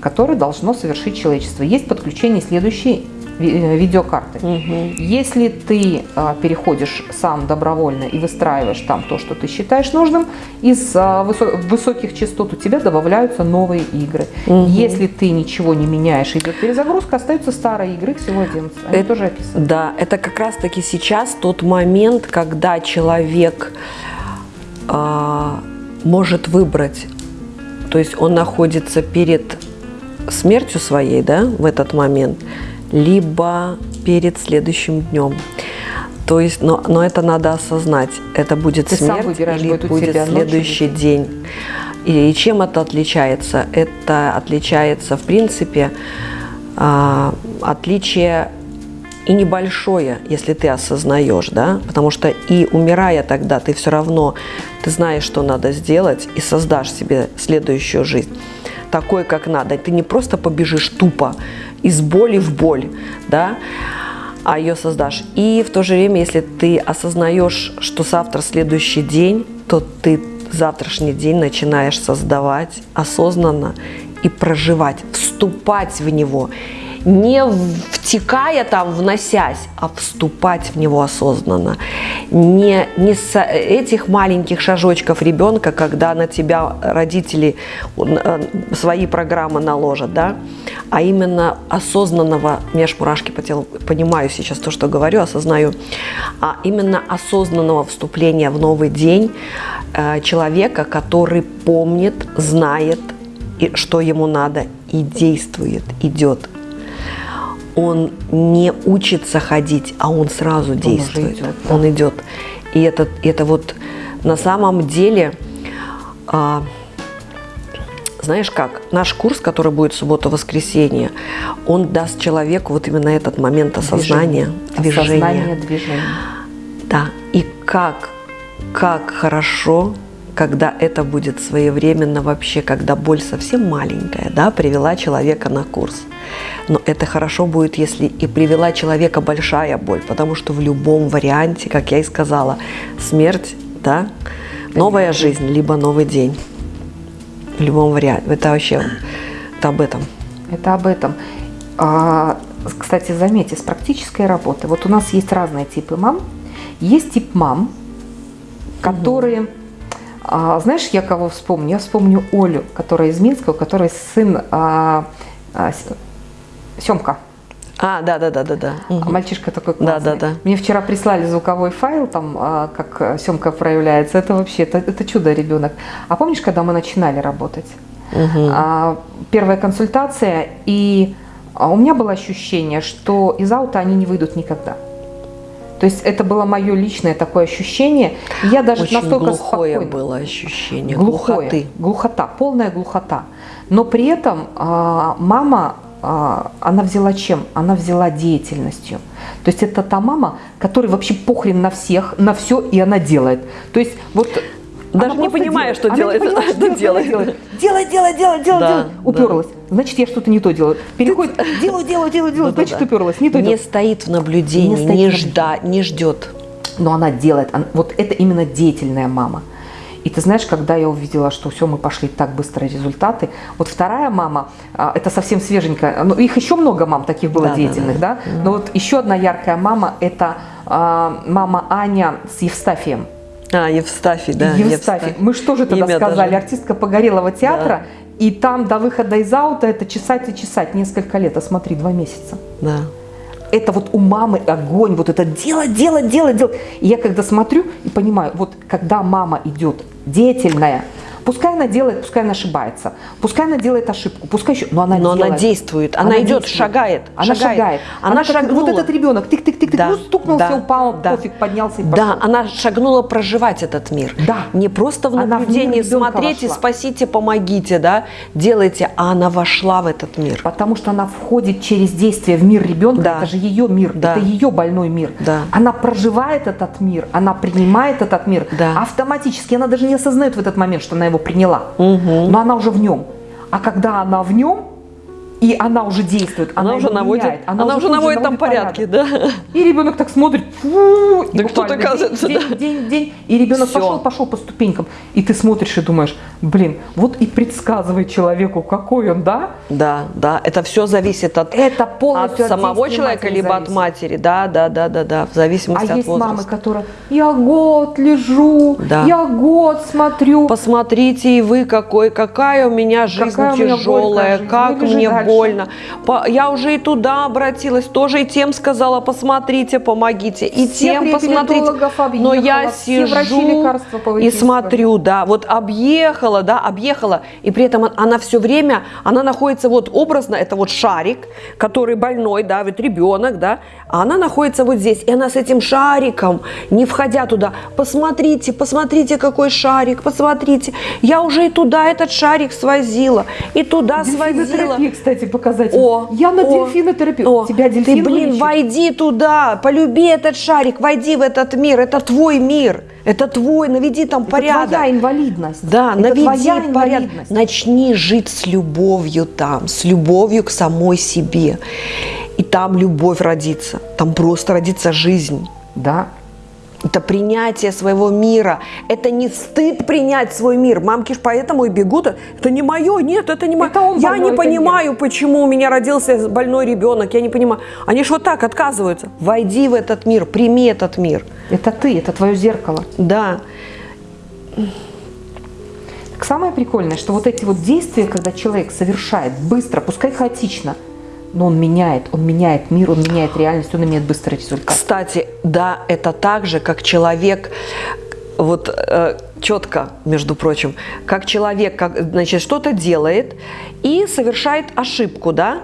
B: который должно совершить человечество. Есть подключение следующей э, видеокарты.
A: Угу.
B: Если ты а, переходишь сам добровольно и выстраиваешь там то, что ты считаешь нужным, из а, высо- высоких частот у тебя добавляются новые игры.
A: Мгм.
B: Если ты ничего не меняешь, идет перезагрузка, остаются старые игры, всего 11. Они
A: Это-
B: тоже описаны.
A: Да, это как раз-таки сейчас тот момент, когда человек а, может выбрать, то есть он находится перед смертью своей, да, в этот момент, либо перед следующим днем. То есть, но, но это надо осознать. Это будет
B: Ты
A: смерть или
B: будет
A: следующий день. И, и чем это отличается? Это отличается, в принципе, а, отличие и небольшое, если ты осознаешь, да, потому что и умирая тогда, ты все равно, ты знаешь, что надо сделать, и создашь себе следующую жизнь такой, как надо. Ты не просто побежишь тупо из боли в боль, да, а ее создашь. И в то же время, если ты осознаешь, что завтра следующий день, то ты завтрашний день начинаешь создавать осознанно и проживать, вступать в него, не втекая там, вносясь, а вступать в него осознанно. Не, не с этих маленьких шажочков ребенка, когда на тебя родители э, свои программы наложат, да, а именно осознанного, у по телу, понимаю сейчас то, что говорю, осознаю, а именно осознанного вступления в новый день э, человека, который помнит, знает, что ему надо, и действует, идет. Он не учится ходить, а он сразу
B: Он
A: действует.
B: идет, да.
A: Он идет. И это, это вот на самом деле, а, знаешь как, наш курс, который будет суббота-воскресенье, он даст человеку вот именно этот момент осознания, движения.
B: Осознание движения.
A: Да, и как, как хорошо, когда это будет своевременно вообще, когда боль совсем маленькая, да, привела человека на курс. Но это хорошо будет, если и привела человека большая боль, потому что в любом варианте, как я и сказала, смерть, да, новая жизнь, либо новый день. В любом варианте. Это вообще это об этом.
B: Это об этом. А, кстати, заметьте, с практической работы. Вот у нас есть разные типы мам. Есть тип мам, которые... а, знаешь, я кого вспомню? Я вспомню Олю, которая из Минска, у которой сын а, а, Семка.
A: А, да, да, да, да, да. Мгм.
B: Мальчишка такой
A: Да,
B: классный.
A: да, да.
B: Мне вчера прислали звуковой файл, там, а, как Семка проявляется. Это вообще, это, это чудо ребенок. А помнишь, когда мы начинали работать? А, первая консультация, и у меня было ощущение, что из аута они не выйдут никогда. То есть это было мое личное такое ощущение. Я даже
A: Очень
B: настолько
A: глухое
B: спокойно.
A: было ощущение,
B: Глухое,
A: глухоты.
B: глухота, полная глухота. Но при этом а, мама, а, она взяла чем? Она взяла деятельностью. То есть это та мама, которой вообще похрен на всех, на все, и она делает. То есть вот
A: Даже
B: она
A: не понимая,
B: делает.
A: что
B: Она
A: делает,
B: не понимает, <laughs>
A: что делает.
B: делать, делать,
A: Да,
B: делать.
A: да.
B: Уперлась. Значит, я что-то не то делаю. Переходит, делаю, делаю, делаю, делаю, значит, уперлась. Не то
A: Не стоит в наблюдении,
B: Не
A: не, жда, не ждет.
B: но она делает. Она- вот это именно деятельная мама. И ты знаешь, когда я увидела, что все, мы пошли так быстро результаты. Вот вторая мама, а, это совсем свеженькая. Ну, их еще много мам таких было
A: Да, да,
B: деятельных, да, Но вот еще одна яркая мама, это а, мама Аня с Евстафием.
A: А, Евстафий, да.
B: Евстафий. Мы что же тогда
A: Имя
B: сказали?
A: даже.
B: Артистка Погорелого театра. И там до выхода из аута это чесать и чесать несколько лет, а смотри, два месяца.
A: Да.
B: это вот у мамы огонь, вот это делать, делать, делать, делать. И я когда смотрю и понимаю, вот когда мама идет деятельная, Пускай она делает, пускай она ошибается, пускай она делает ошибку, пускай еще, но она
A: Но она действует, она идет, шагает,
B: Она
A: шагает.
B: шагает.
A: Она
B: как
A: шагнула.
B: Вот этот ребенок, тык-тык-тык,
A: Да,
B: ну стукнулся,
A: да,
B: упал,
A: да.
B: пофиг, поднялся и пошел.
A: Да, она шагнула проживать этот мир.
B: Да.
A: Не просто в
B: Она
A: наблюдении смотрите,
B: вошла.
A: спасите, помогите, да, делайте, а она вошла в этот мир.
B: Потому что она входит через действие в мир ребенка,
A: Да.
B: это же ее мир,
A: Да.
B: это ее больной мир.
A: Да.
B: Она проживает этот мир, она принимает этот мир
A: Да.
B: автоматически, она даже не осознает в этот момент, что она его приняла, но она уже в нем. А когда она в нем, и она уже действует, она,
A: Она, уже наводит,
B: меняет,
A: она, уже
B: же
A: наводит там порядки,
B: порядок.
A: да.
B: И ребенок так смотрит, фу,
A: что-то
B: буквально
A: оказывается,
B: день,
A: да.
B: день, день, день, и ребенок
A: Всё.
B: пошел, пошел по ступенькам, и ты смотришь и думаешь, блин, вот и предсказывай человеку, какой он, да?
A: Да, да, это все зависит от,
B: Это
A: от
B: полностью от
A: самого
B: действия
A: человека, либо от
B: зависит.
A: матери. Да, да, да, да, да, в
B: А
A: зависимости от
B: есть
A: возраста.
B: мамы, которые, я год лежу,
A: Да.
B: я год смотрю.
A: Посмотрите и вы, какой, какая у меня жизнь
B: Какая у меня
A: тяжелая,
B: горькая жизнь.
A: как
B: лежи
A: мне. Больно. По- я уже и туда обратилась, тоже и тем сказала, посмотрите, помогите, и
B: Всех
A: тем посмотрите. Но я
B: все
A: сижу и смотрю, да, вот объехала, да, объехала, и при этом она все время, она находится вот образно, это вот шарик, который больной, да, вот ребенок, да, а она находится вот здесь, и она с этим шариком, не входя туда, посмотрите, посмотрите, какой шарик, посмотрите, я уже и туда этот шарик свозила, и туда свозила.
B: Кстати, показатель.
A: О,
B: я на
A: о,
B: дельфинотерапию.
A: о,
B: Тебя
A: Ты,
B: дельфин
A: блин,
B: вылечит?
A: войди туда, полюби этот шарик, войди в этот мир, это твой мир, это твой, наведи там
B: Это
A: порядок.
B: твоя инвалидность.
A: Да,
B: Это
A: наведи
B: твоя
A: порядок.
B: инвалидность.
A: Начни жить с любовью там, с любовью к самой себе. И там любовь родится, там просто родится жизнь.
B: Да.
A: Это принятие своего мира. Это не стыд принять свой мир. Мамки ж поэтому и бегут. Это не мое, нет, это не мое.
B: Это он
A: Я не понимаю, почему у меня родился больной ребенок. Я не понимаю. Они ж вот так отказываются. Войди в этот мир, прими этот мир.
B: Это ты, это твое зеркало.
A: Да.
B: Так самое прикольное, что вот эти вот действия, когда человек совершает быстро, пускай хаотично, но он меняет, он меняет мир, он меняет реальность, он имеет быстрый результат.
A: Кстати, да, это так же, как человек, вот э, четко, между прочим, как человек, как, значит, что-то делает и совершает ошибку, да,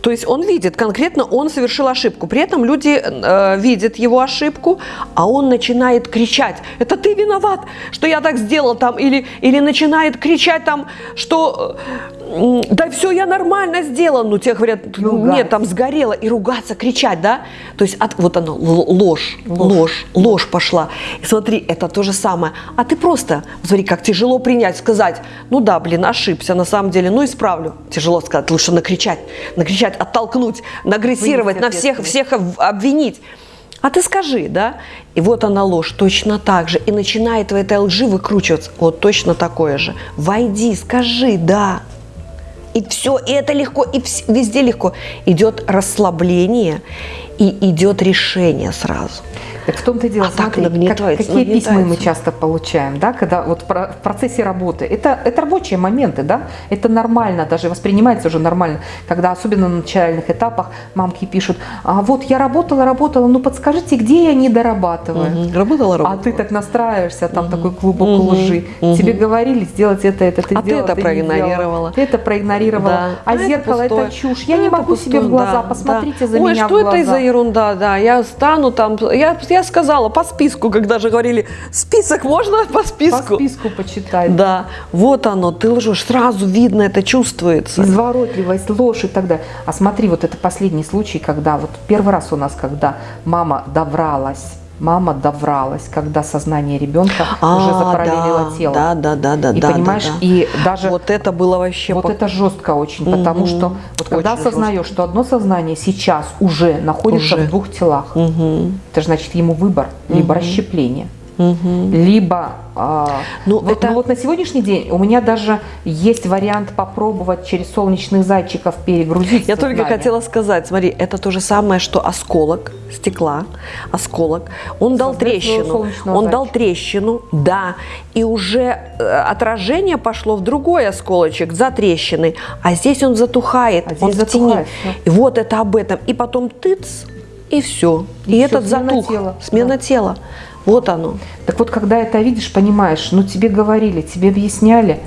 A: то есть он видит, конкретно он совершил ошибку, при этом люди э, видят его ошибку, а он начинает кричать, это ты виноват, что я так сделал там, или, или начинает кричать там, что э, да все, я нормально сделал, ну те говорят,
B: Ругать.
A: нет, там сгорело, и ругаться, кричать, да, то есть от, вот оно, л- ложь, ложь, ложь, пошла. И смотри, это то же самое. А ты просто, смотри, как тяжело принять, сказать, ну да, блин, ошибся на самом деле, ну исправлю. Тяжело сказать, лучше накричать, накричать, оттолкнуть, нагрессировать, на всех, всех об- обвинить. А ты скажи, да? И вот она ложь, точно так же. И начинает в этой лжи выкручиваться. Вот точно такое же. Войди, скажи, да. И все, и это легко, и везде легко. Идет расслабление и идет решение сразу.
B: Так в том-то и дело,
A: А так
B: смотри, как-
A: нагнетается,
B: какие письма мы
A: нагнетается.
B: часто получаем, да, когда вот в процессе работы. Это, это рабочие моменты, да, это нормально, даже воспринимается уже нормально, когда особенно на начальных этапах мамки пишут, а вот я работала, работала, ну подскажите, где я не дорабатываю?
A: Мгм. Работала,
B: А
A: работала.
B: ты так настраиваешься, там такой клубок лжи. Тебе говорили сделать это, это, ты
A: А ты
B: сделала,
A: это
B: не
A: проигнорировала.
B: Ты это проигнорировала.
A: Да.
B: А,
A: это
B: зеркало это
A: пустое.
B: чушь. Я не
A: Это
B: могу себе в
A: пустое,
B: глаза.
A: да,
B: Посмотрите
A: да.
B: за
A: Ой,
B: меня
A: что
B: в глаза.
A: это за ерунда, да. Я стану там. Я, я сказала по списку, когда же говорили, список можно по
B: По
A: списку?
B: списку почитай.
A: Да, вот оно, ты лжешь, сразу видно, это чувствуется.
B: Изворотливость, ложь и так далее. А смотри, вот это последний случай, когда вот первый раз у нас, когда мама довралась, мама довралась, когда сознание ребенка уже
A: А,
B: запараллелило
A: да,
B: тело.
A: Да, да, да, да,
B: И
A: да,
B: понимаешь,
A: да, да.
B: и даже
A: Вот это было вообще...
B: вот
A: по-
B: это жестко очень, потому что вот когда
A: Очень
B: осознаешь, что одно сознание сейчас уже находится
A: Уже.
B: в двух телах,
A: Мгм.
B: это же значит ему выбор, либо расщепление, либо... а,
A: Ну,
B: вот,
A: это-
B: ну вот на сегодняшний день у меня даже есть вариант попробовать через солнечных зайчиков перегрузить
A: Я только хотела сказать, смотри, это то же самое, что осколок стекла, осколок, он дал трещину, он дал
B: зайчика.
A: трещину, да, и уже э, отражение пошло в другой осколочек за трещиной, а здесь он затухает,
B: А здесь
A: он в тени.
B: затухает, всё.
A: И вот это об этом, и потом тыц, и все, и,
B: И всё,
A: этот
B: смена
A: затух,
B: тела,
A: смена
B: да.
A: тела. Вот оно.
B: Так вот, когда это видишь, понимаешь, ну тебе говорили, тебе объясняли,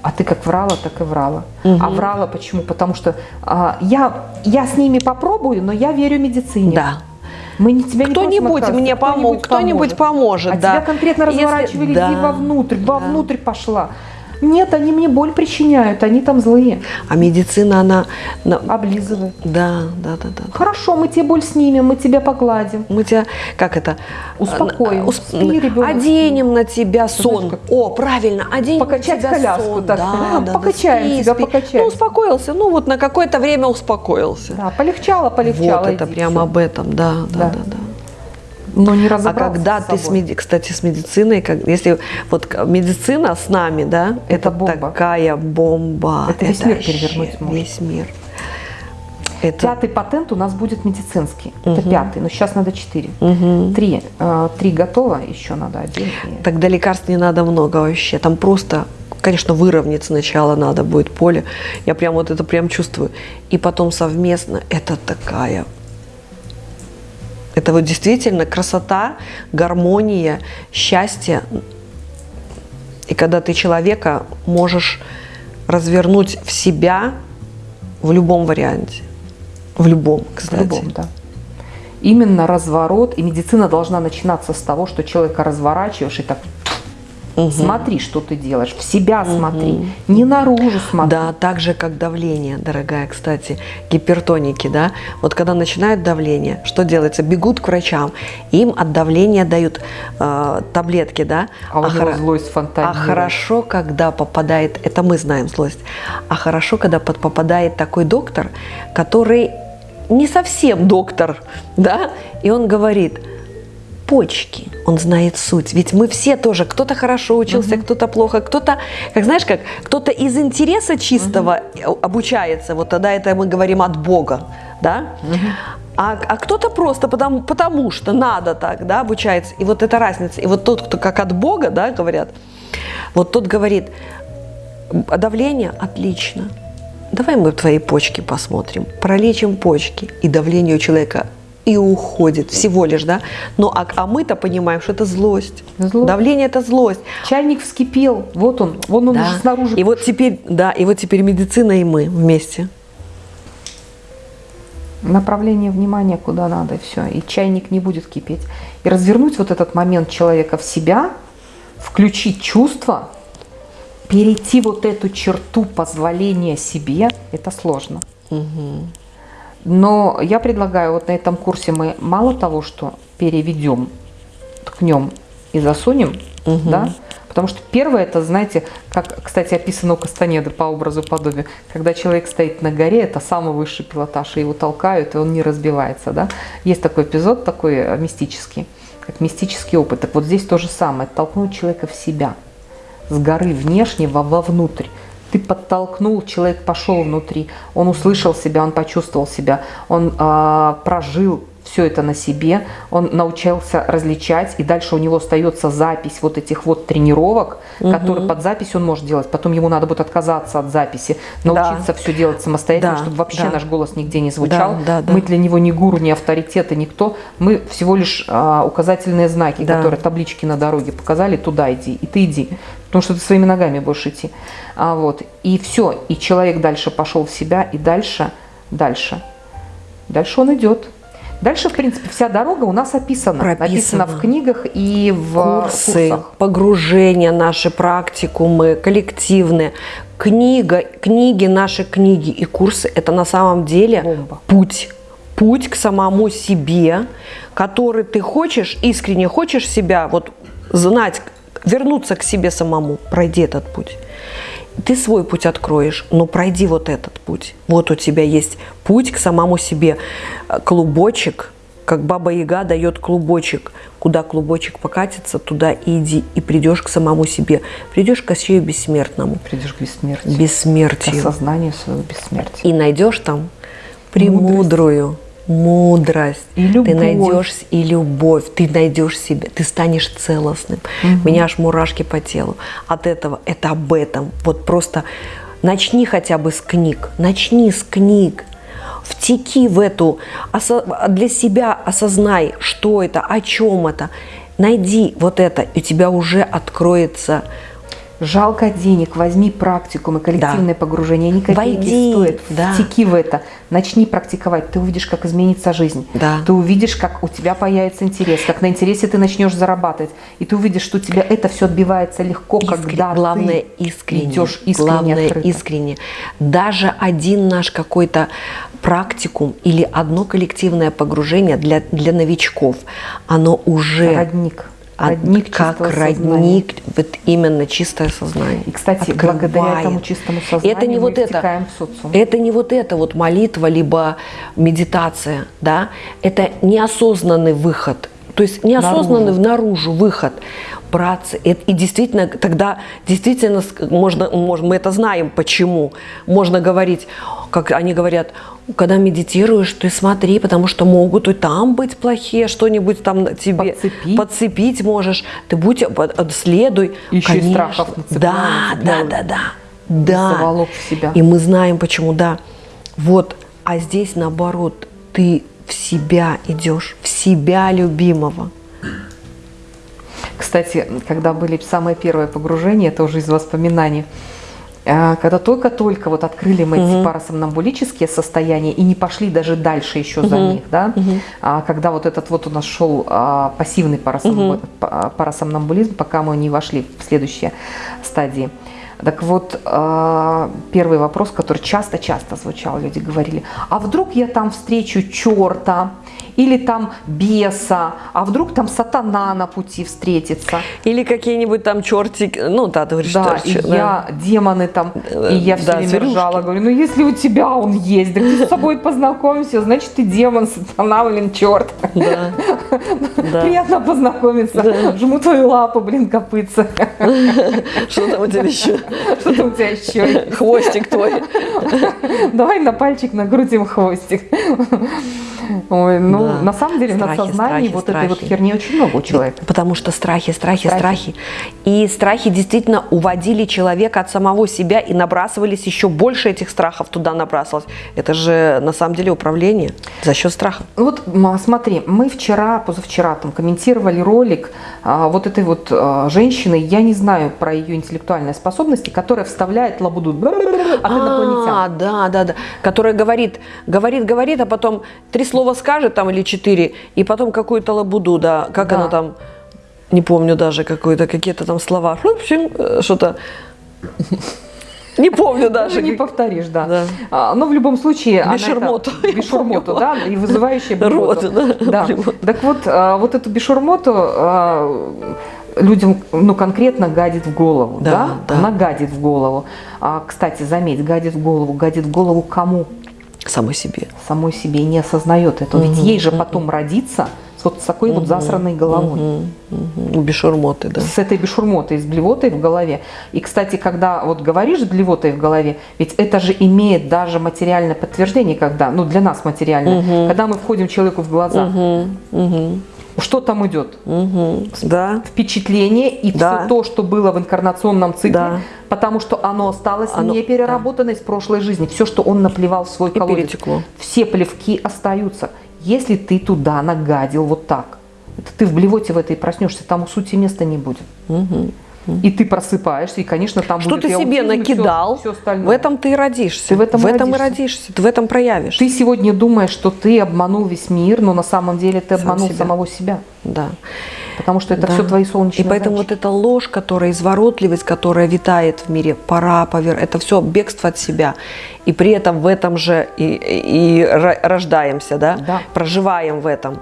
B: а ты как врала, так и врала. А врала почему? Потому что а, я, я с ними попробую, но я верю медицине.
A: Да.
B: Мы не тебя
A: Кто-нибудь мне помог, кто-нибудь поможет,
B: А
A: да.
B: тебя конкретно
A: Если-
B: разворачивали,
A: да,
B: иди вовнутрь,
A: да.
B: вовнутрь пошла. Нет, они мне боль причиняют, они там злые.
A: А медицина, она... на-
B: Облизывай.
A: Да, да, да, да.
B: Хорошо, мы тебе боль снимем, мы тебя погладим.
A: Мы тебя, как это?
B: Успокоим.
A: э, усп-
B: Спи, ребенок,
A: Оденем на тебя сон.
B: как-
A: О, правильно, оденем
B: Покачать
A: на тебя
B: коляску
A: сон.
B: так.
A: Да, да,
B: Покачаем
A: да, спи,
B: тебя,
A: спи.
B: покачаем.
A: Ну, успокоился. Ну, вот на какое-то время успокоился.
B: Да, полегчало, полегчало.
A: вот это прямо об этом, да, да,
B: Да.
A: да, да.
B: Но не
A: А когда
B: с
A: ты, с
B: собой.
A: меди- кстати, с медициной, как, если вот медицина с нами, да,
B: Это
A: это,
B: бомба.
A: такая бомба.
B: Это весь мир
A: вообще
B: перевернуть может.
A: Весь мир. Это
B: Пятый патент у нас будет медицинский. Это пятый, но сейчас надо четыре.
A: Мгм.
B: Три. э, Три готово, еще надо один.
A: Тогда лекарств не надо много вообще. Там просто, конечно, выровнять сначала надо будет поле. Я прям вот это прям чувствую. И потом совместно. Это такая... Это вот действительно красота, гармония, счастье. И когда ты человека можешь развернуть в себя в любом варианте. В любом,
B: В
A: кстати.
B: любом, да. Именно разворот, и медицина должна начинаться с того, что человека разворачиваешь и так смотри, что ты делаешь, в себя смотри, не наружу смотри.
A: Да, так же, как давление, дорогая, кстати, гипертоники, да. Вот когда начинают давление, что делается? Бегут к врачам, им от давления дают э, таблетки, да.
B: А у него
A: хоро-
B: злость
A: а
B: фонтанирует.
A: хорошо, когда попадает, это мы знаем злость, а хорошо, когда под- попадает такой доктор, который не совсем доктор, <laughs> да, и он говорит, почки, он знает суть. Ведь мы все тоже, кто-то хорошо учился, кто-то плохо, кто-то, как знаешь, как кто-то из интереса чистого обучается, вот тогда это мы говорим от Бога, да? А, а кто-то просто потому, потому что надо так, да, обучается. И вот эта разница. И вот тот, кто как от Бога, да, говорят, вот тот говорит, «А давление отлично. Давай мы твои почки посмотрим, пролечим почки, и давление у человека и уходит всего лишь, да. Но а, а мы-то понимаем, что это злость.
B: Злость.
A: Давление это злость.
B: Чайник вскипел, вот он, вон он
A: Да.
B: уже снаружи.
A: И вот теперь, да, и вот теперь медицина и мы вместе.
B: направление внимания куда надо, и все. И чайник не будет кипеть. И развернуть вот этот момент человека в себя, включить чувства, перейти вот эту черту позволения себе, это сложно. Но я предлагаю, вот на этом курсе мы мало того, что переведем, ткнем и засунем, да, потому что первое, это, знаете, как, кстати, описано у Кастанеды по образу подобию, когда человек стоит на горе, это самый высший пилотаж, и его толкают, и он не разбивается, да. Есть такой эпизод, такой э, мистический, как мистический опыт. Так вот здесь то же самое, толкнуть человека в себя, с горы внешне во- вовнутрь. Ты подтолкнул, человек пошел внутри, он услышал себя, он почувствовал себя, он а, прожил все это на себе, он научился различать, и дальше у него остается запись вот этих вот тренировок, которые под запись он может делать. Потом ему надо будет отказаться от записи, научиться все делать самостоятельно,
A: Да,
B: чтобы вообще
A: да.
B: наш голос нигде не звучал.
A: Да, да, да.
B: Мы для него не гуру, не авторитет и никто. Мы всего лишь а, указательные знаки,
A: Да.
B: которые таблички на дороге показали, туда иди, и ты иди. Потому что ты своими ногами будешь идти. А вот. И все. И человек дальше пошел в себя, и дальше, дальше. Дальше он идет. Дальше, в принципе, вся дорога у нас описана.
A: Прописана.
B: Написана в книгах и в
A: курсы,
B: курсах.
A: погружения наши, практикумы, коллективные. Книга, книги, наши книги и курсы – это на самом деле
B: Бомба.
A: путь. Путь к самому себе, который ты хочешь, искренне хочешь себя вот знать, вернуться к себе самому. Пройди этот путь. Ты свой путь откроешь, но пройди вот этот путь. Вот у тебя есть путь к самому себе. Э, Клубочек, как Баба Яга дает клубочек. Куда клубочек покатится, туда иди. И придешь к самому себе. Придешь к Кощею Бессмертному.
B: Придешь к бессмертию. К
A: Бессмертию.
B: осознанию своего бессмертия.
A: И найдешь там премудрую мудрость.
B: И любовь.
A: Ты найдешь и любовь. Ты найдешь себя. Ты станешь целостным. У меня аж мурашки по телу. От этого, это об этом. Вот просто начни хотя бы с книг. Начни с книг. Втеки в эту, для себя осознай, что это, о чем это. найди вот это, и у тебя уже откроется
B: Жалко денег, возьми практикум и коллективное погружение. Они копейки
A: Войди,
B: стоят.
A: да.
B: Втеки в это. Начни практиковать. Ты увидишь, как изменится жизнь.
A: Да.
B: Ты увидишь, как у тебя появится интерес, как на интересе ты начнешь зарабатывать. И ты увидишь, что у тебя это все отбивается легко,
A: Искрен-
B: когда
A: главное
B: ты
A: искренне,
B: идешь искренне,
A: главное
B: открыто.
A: искренне. Даже один наш какой-то практикум или одно коллективное погружение для, для новичков, оно уже
B: Родник. Родник
A: как родник, вот именно чистое сознание.
B: И, кстати,
A: Открывает.
B: благодаря этому чистому сознанию
A: это не
B: мы
A: вот это,
B: в социум.
A: это не вот это вот молитва либо медитация, да, это неосознанный выход, то есть неосознанный наружу, выход браться. И, и действительно, тогда действительно можно, можно, мы это знаем, почему. Можно говорить, как они говорят, когда медитируешь, ты смотри, потому что могут и там быть плохие, что-нибудь там тебе
B: Подцепить.
A: подцепить можешь. Ты будь, под- э, следуй.
B: Еще и
A: Конечно.
B: страхов нацепляют,
A: Да, да, да, да. Да.
B: В себя.
A: И мы знаем, почему, да. Вот, а здесь наоборот, ты в себя идешь, в себя любимого.
B: Кстати, когда были самые первые погружения, это уже из воспоминаний, э, когда только-только вот открыли мы эти парасомнамбулические состояния и не пошли даже дальше еще за них, да, а когда вот этот вот у нас шел а, пассивный парасомбу- па- парасомнамбулизм, пока мы не вошли в следующие стадии. Так вот, а, первый вопрос, который часто-часто звучал, люди говорили, а вдруг я там встречу черта или там беса, а вдруг там сатана на пути встретится.
A: Или какие-нибудь там чертики, ну да, ты говоришь,
B: Да,
A: что-
B: и
A: да.
B: я демоны там, и я все
A: Да,
B: время
A: зверюшки.
B: ржала, говорю, ну если у тебя он есть, так ты с собой познакомься, значит ты демон, сатана, блин, черт.
A: Да. <laughs> Да.
B: Приятно познакомиться. Жму твою лапу, блин, копытца. <laughs>
A: Что там у тебя еще?
B: Что там у тебя еще?
A: Хвостик твой. <laughs>
B: Давай на пальчик накрутим хвостик. Ой, ну,
A: Да.
B: на самом деле, на
A: Страхи,
B: сознании
A: страхи,
B: вот этой вот
A: страхи.
B: херни очень много у человека.
A: Потому что страхи, страхи,
B: Страхи.
A: страхи. И страхи действительно уводили человека от самого себя и набрасывались еще больше этих страхов туда набрасывалось. Это же на самом деле управление за счет страха.
B: Вот м, смотри, мы вчера, позавчера там комментировали ролик а, вот этой вот а, женщины, я не знаю про ее интеллектуальные способности, которая вставляет лабуду от
A: А,
B: инопланетян.
A: да, да, да. Которая говорит, говорит, говорит, а потом три слова скажет там или четыре, и потом какую-то лабуду, да. Как
B: Да.
A: она там, не помню даже какой-то, какие-то там слова. Хлоп, щин, э, Что-то. Не помню даже.
B: Даже не
A: как-
B: повторишь, да.
A: Да.
B: А, но в любом случае... она это- <laughs>
A: Бешурмоту.
B: Бешурмоту, да, и вызывающая
A: Рот,
B: блевоту.
A: да,
B: Да. Так вот, а, вот эту бешурмоту а, людям, ну, конкретно гадит в голову,
A: Да,
B: да?
A: да.
B: Она гадит в голову. А, Кстати, заметь, гадит в голову. Гадит в голову кому?
A: Самой себе.
B: самой себе и не осознает этого. Ведь ей же потом родиться с вот с такой вот засранной головой.
A: Мгм, мгм. У бешурмоты, да.
B: С этой бешурмотой, с блевотой в голове. И, кстати, когда вот говоришь с блевотой в голове, ведь это же имеет даже материальное подтверждение, когда, ну для нас материальное, когда мы входим человеку в глаза,
A: Мгм, мгм,
B: что там идет?
A: мгм. Да.
B: Впечатление и
A: Да.
B: все то, что было в инкарнационном цикле,
A: Да.
B: потому что оно осталось
A: Оно-
B: не переработано из прошлой жизни. Все, что он наплевал в свой
A: И
B: колодец.
A: перетекло.
B: все плевки остаются. Если ты туда нагадил вот так, это ты в блевоте в этой проснешься, там у сути места не будет. И ты просыпаешься, и, конечно, там
A: Что
B: будет
A: ты
B: и
A: себе
B: и
A: накидал,
B: всё остальное.
A: в этом ты и родишься.
B: Ты в этом и
A: и
B: родишься.
A: родишься, ты в этом проявишь.
B: Ты сегодня думаешь, что ты обманул весь мир, но на самом деле ты
A: Сам
B: обманул
A: себя.
B: самого себя.
A: Да.
B: Потому что это
A: Да.
B: все твои солнечные
A: И поэтому
B: зайчики.
A: вот эта ложь, которая изворотливость, которая витает в мире, пора, повер, это все бегство от себя. И при этом в этом же и, и- и ро- рождаемся, да?
B: Да.
A: проживаем в этом.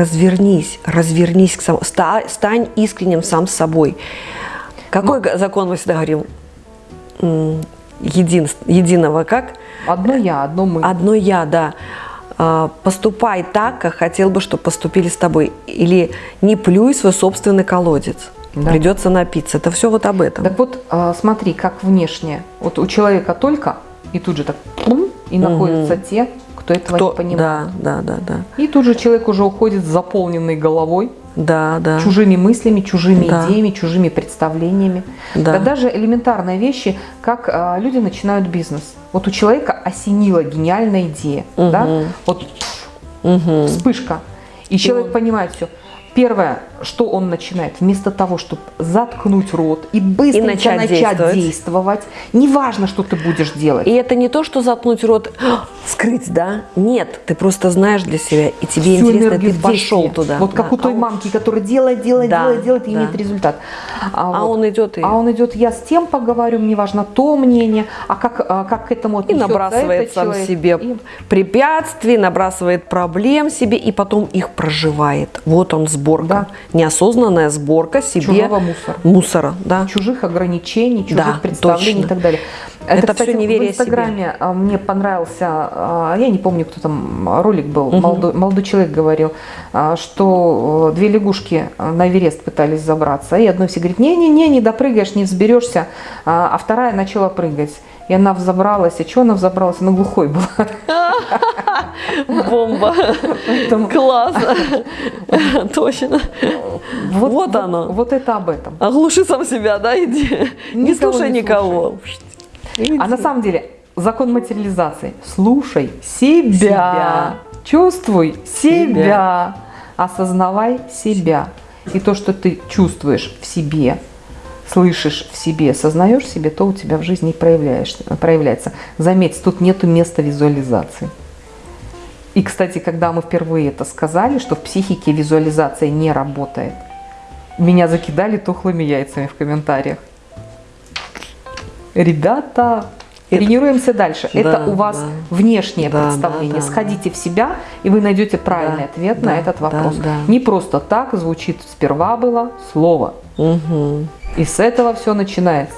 A: Развернись, развернись к самому, ста- стань искренним сам с собой. Какой га- закон мы всегда говорим? Един, единого как?
B: Одно я, одно мы.
A: Одно я, да. А, Поступай так, как хотел бы, чтобы поступили с тобой. Или не плюй свой собственный колодец.
B: Да.
A: Придется напиться. Это все вот об этом.
B: Так вот, а, смотри, как внешне. Вот у человека только, и тут же так, и находятся те, кто этого
A: Кто-
B: не понимает.
A: Да, да, да, да.
B: И тут же человек уже уходит с заполненной головой,
A: Да, да.
B: чужими мыслями, чужими
A: Да.
B: идеями, чужими представлениями.
A: Да.
B: Да даже элементарные вещи, как а, люди начинают бизнес. Вот у человека осенила гениальная идея, да? Вот
A: Мгм.
B: вспышка. И человек понимает все. Первое, что он начинает, вместо того, чтобы заткнуть рот и быстренько
A: И начать
B: начать,
A: действовать.
B: действовать, неважно, что ты будешь делать.
A: И это не то, что заткнуть рот, скрыть, да? Нет, ты просто знаешь для себя, и тебе
B: Всю
A: интересно, ты пошел туда.
B: Вот как
A: Да.
B: у той
A: А
B: мамки, которая делает, делает,
A: Да,
B: делает, делает и
A: да.
B: имеет результат.
A: А
B: вот.
A: он идет и,
B: А он идет, я с тем поговорю, мне важно то мнение, а как, а как к этому
A: и набрасывает сам
B: человек.
A: себе
B: И-
A: препятствий, набрасывает проблем себе, и потом их проживает. Вот он сборка.
B: Да.
A: Неосознанная сборка себе
B: Чужого мусора.
A: мусора, да.
B: чужих ограничений, чужих
A: Да,
B: представлений
A: точно.
B: и так далее.
A: Это
B: кстати,
A: всё неверие
B: в Инстаграме а, мне понравился, а, я не помню, кто там а, ролик был, молодой, молодой человек говорил, что э, две лягушки а, на Эверест пытались забраться, и одной все говорит, не-не-не, не допрыгаешь, не взберешься, а вторая начала прыгать. И она взобралась, и что она взобралась? Она глухой была.
A: Бомба.
B: Поэтому
A: Классно. <laughs> Точно. Вот оно.
B: Вот это об этом.
A: Оглуши сам себя, да, иди. Не слушай никого.
B: А на самом деле закон материализации. Слушай себя, чувствуй Себя. осознавай себя. И то, что ты чувствуешь в себе, слышишь в себе, сознаешь себе, то у тебя в жизни проявляешь, проявляется. Заметь, тут нету места визуализации. И, кстати, когда мы впервые это сказали, что в психике визуализация не работает, меня закидали тухлыми яйцами в комментариях. Ребята,
A: Это-
B: тренируемся дальше.
A: Да,
B: это у вас
A: да.
B: внешнее
A: Да,
B: представление.
A: да, да.
B: Сходите в себя, и вы найдете правильный
A: Да,
B: ответ
A: да,
B: на этот
A: да,
B: вопрос.
A: да.
B: Не просто так звучит сперва было слово.
A: Мгм.
B: И с этого все начинается.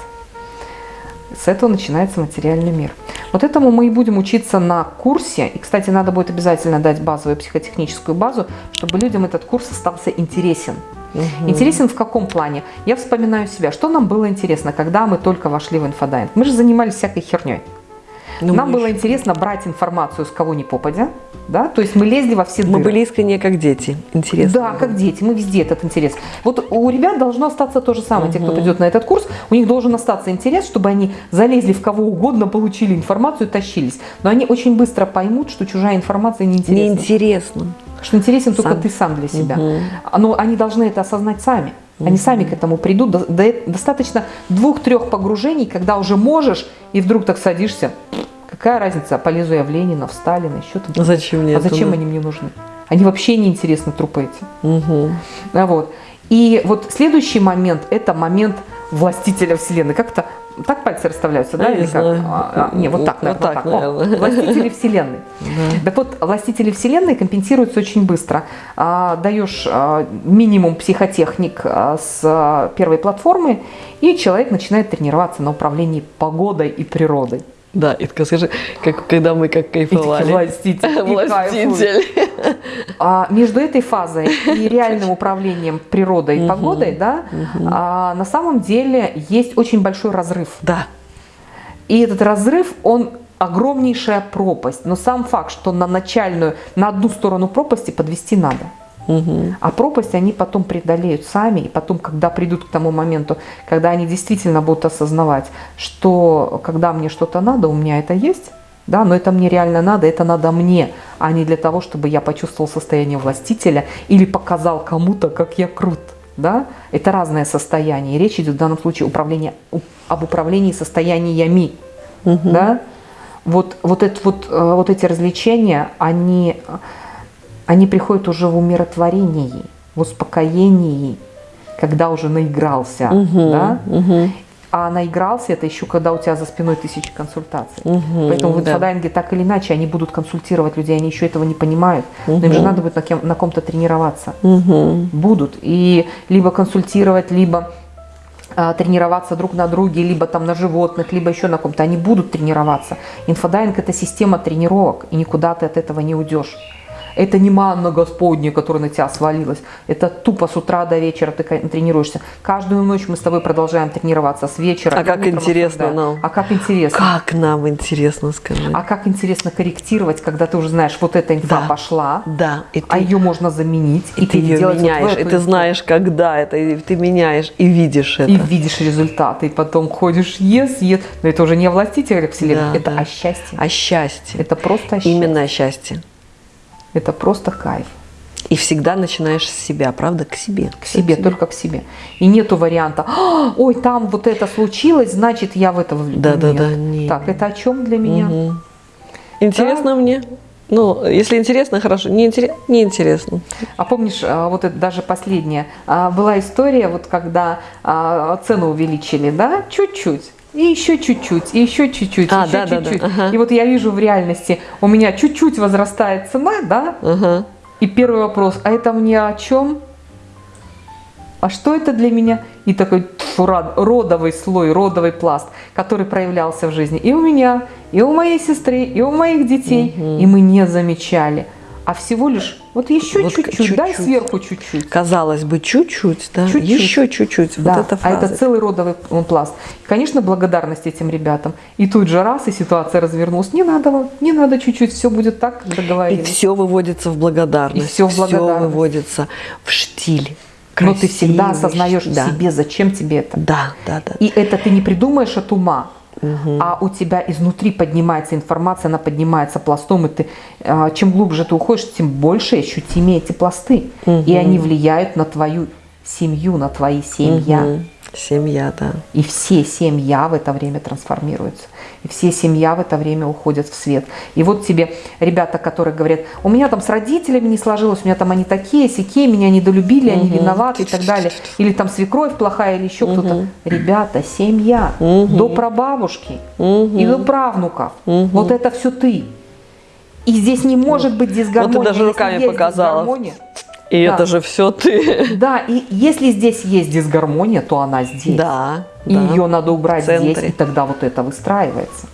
B: С этого начинается материальный мир. Вот этому мы и будем учиться на курсе. И, кстати, надо будет обязательно дать базовую психотехническую базу, чтобы людям этот курс остался интересен. Интересен в каком плане? Я вспоминаю себя. Что нам было интересно, когда мы только вошли в инфодайвинг? Мы же занимались всякой херней.
A: Ну,
B: Нам
A: мы
B: было
A: еще-
B: интересно брать информацию с кого ни попадя, да, то есть мы лезли во все
A: Мы
B: дыры.
A: были искренне как дети. Интересно.
B: Да, как дети, мы везде этот интерес. Вот у ребят должно остаться то же самое. Те, кто придет на этот курс, у них должен остаться интерес, чтобы они залезли в кого угодно, получили информацию, тащились. Но они очень быстро поймут, что чужая информация неинтересна.
A: Неинтересно.
B: Что интересен только
A: Сам.
B: ты сам для себя.
A: Мгм.
B: Но они должны это осознать сами. Они сами к этому придут. До- до- Достаточно двух-трех погружений, когда уже можешь, и вдруг так садишься. Какая разница, полезу я в Ленина, в Сталина, еще там.
A: Зачем мне
B: А
A: это
B: зачем
A: надо?
B: они мне нужны? Они вообще не интересны, трупы эти.
A: Мгм.
B: А Вот. И вот следующий момент – это момент властителя Вселенной. Как-то так пальцы расставляются, да? Или как?
A: знаю.
B: А, а, не, вот так,
A: Вот
B: наверное,
A: так,
B: вот так. О,
A: наверное.
B: властители Вселенной. Так вот, властители Вселенной компенсируются очень быстро. А, даешь а, минимум психотехник а, с а, первой платформы, и человек начинает тренироваться на управлении погодой и природой.
A: Да, и только скажи, как, когда мы как кайфовали.
B: Властитель. и кайфует.
A: Властитель.
B: А между этой фазой и <laughs> реальным управлением природой и погодой, да, а, на самом деле есть очень большой разрыв.
A: Да.
B: И этот разрыв, он огромнейшая пропасть. Но сам факт, что на начальную, на одну сторону пропасти подвести надо.
A: Мгм.
B: А пропасть они потом преодолеют сами, и потом, когда придут к тому моменту, когда они действительно будут осознавать, что когда мне что-то надо, у меня это есть, да, но это мне реально надо, это надо мне, а не для того, чтобы я почувствовал состояние властителя или показал кому-то, как я крут. Да? Это разное состояние. И речь идет в данном случае управление, об управлении состояниями. Да? Вот, вот, это, вот, э, вот эти развлечения, они, они приходят уже в умиротворении, в успокоении, когда уже наигрался. Да?
A: Мгм.
B: А наигрался это еще когда у тебя за спиной тысячи консультаций.
A: Мгм,
B: Поэтому в
A: да.
B: инфодайинге так или иначе они будут консультировать людей, они еще этого не понимают. Но им же надо будет на, кем, на ком-то тренироваться.
A: Мгм.
B: Будут. И либо консультировать, либо а, тренироваться друг на друге, либо там на животных, либо еще на ком-то. Они будут тренироваться. Инфодайинг – это система тренировок, и никуда ты от этого не уйдешь. Это не манна Господня, которая на тебя свалилась. Это тупо с утра до вечера ты тренируешься. Каждую ночь мы с тобой продолжаем тренироваться с вечера.
A: А
B: и
A: как интересно нам.
B: А как интересно.
A: Как нам интересно скажи.
B: А как интересно корректировать, когда ты уже знаешь, вот эта инфа
A: Да.
B: пошла,
A: Да, и ты,
B: а ее можно заменить,
A: и ты ее
B: переделать вот
A: меняешь, и ты
B: инфу.
A: знаешь, когда это, и ты меняешь, и видишь это.
B: И видишь результаты, и потом ходишь, yes, yes. Но это уже не о властителях вселенной,
A: Да,
B: это
A: да.
B: о счастье.
A: А счастье.
B: Это просто о счастье.
A: Именно о счастье.
B: Это просто кайф.
A: И всегда начинаешь с себя, правда, к себе.
B: К себе, только к себе. И нету варианта, «А, ой, там вот это случилось, значит, я в это влюблен.
A: Да-да-да,
B: Нет.
A: нет.
B: Так, это о чем для меня?
A: Мгм. Интересно мне? Ну, если интересно, хорошо. Не, интерес... не интересно.
B: А помнишь, а, вот это даже последняя, а, была история, вот когда цену увеличили, да, чуть-чуть. И еще чуть-чуть, и еще чуть-чуть,
A: А,
B: еще
A: да-да-да,
B: чуть-чуть.
A: ага.
B: И вот я вижу в реальности, у меня чуть-чуть возрастает цена, да,
A: Ага.
B: и первый вопрос, а это мне о чем? А что это для меня? И такой тьфу, родовый слой, родовый пласт, который проявлялся в жизни и у меня, и у моей сестры, и у моих детей. И мы не замечали. А всего лишь вот еще
A: Вот
B: чуть-чуть, дай
A: чуть-чуть.
B: сверху чуть-чуть.
A: Казалось бы, чуть-чуть, да?
B: Чуть-чуть.
A: Еще чуть-чуть.
B: Да,
A: Вот эта
B: а это целый родовый пласт. И, конечно, благодарность этим ребятам. И тут же раз, и ситуация развернулась. Не надо вам, не надо чуть-чуть, все будет так, как
A: И
B: договорились.
A: все выводится в благодарность.
B: И всё в благодарность.
A: выводится в штиль.
B: Но ты всегда
A: красивый
B: осознаешь
A: да.
B: себе, зачем тебе это.
A: Да, да, да.
B: И это ты не придумаешь от ума, а у тебя изнутри поднимается информация, она поднимается пластом, и ты, а, чем глубже ты уходишь, тем больше ощутимее эти пласты. И они влияют на твою семью, на твои семья.
A: Семья, да.
B: И все семья в это время трансформируются. И все семья в это время уходят в свет. И вот тебе ребята, которые говорят, у меня там с родителями не сложилось, у меня там они такие, сякие, меня недолюбили, они виноваты и так далее. Или там свекровь плохая, или еще кто-то. Ребята, семья, до прабабушки и до правнуков. Вот это все ты. И здесь не может быть дисгармония.
A: даже
B: Если
A: руками
B: есть
A: показала. И
B: Да.
A: это же все ты.
B: Да, и если здесь есть дисгармония, то она здесь.
A: Да.
B: И
A: да.
B: ее надо убрать
A: центре.
B: здесь, и тогда вот это выстраивается.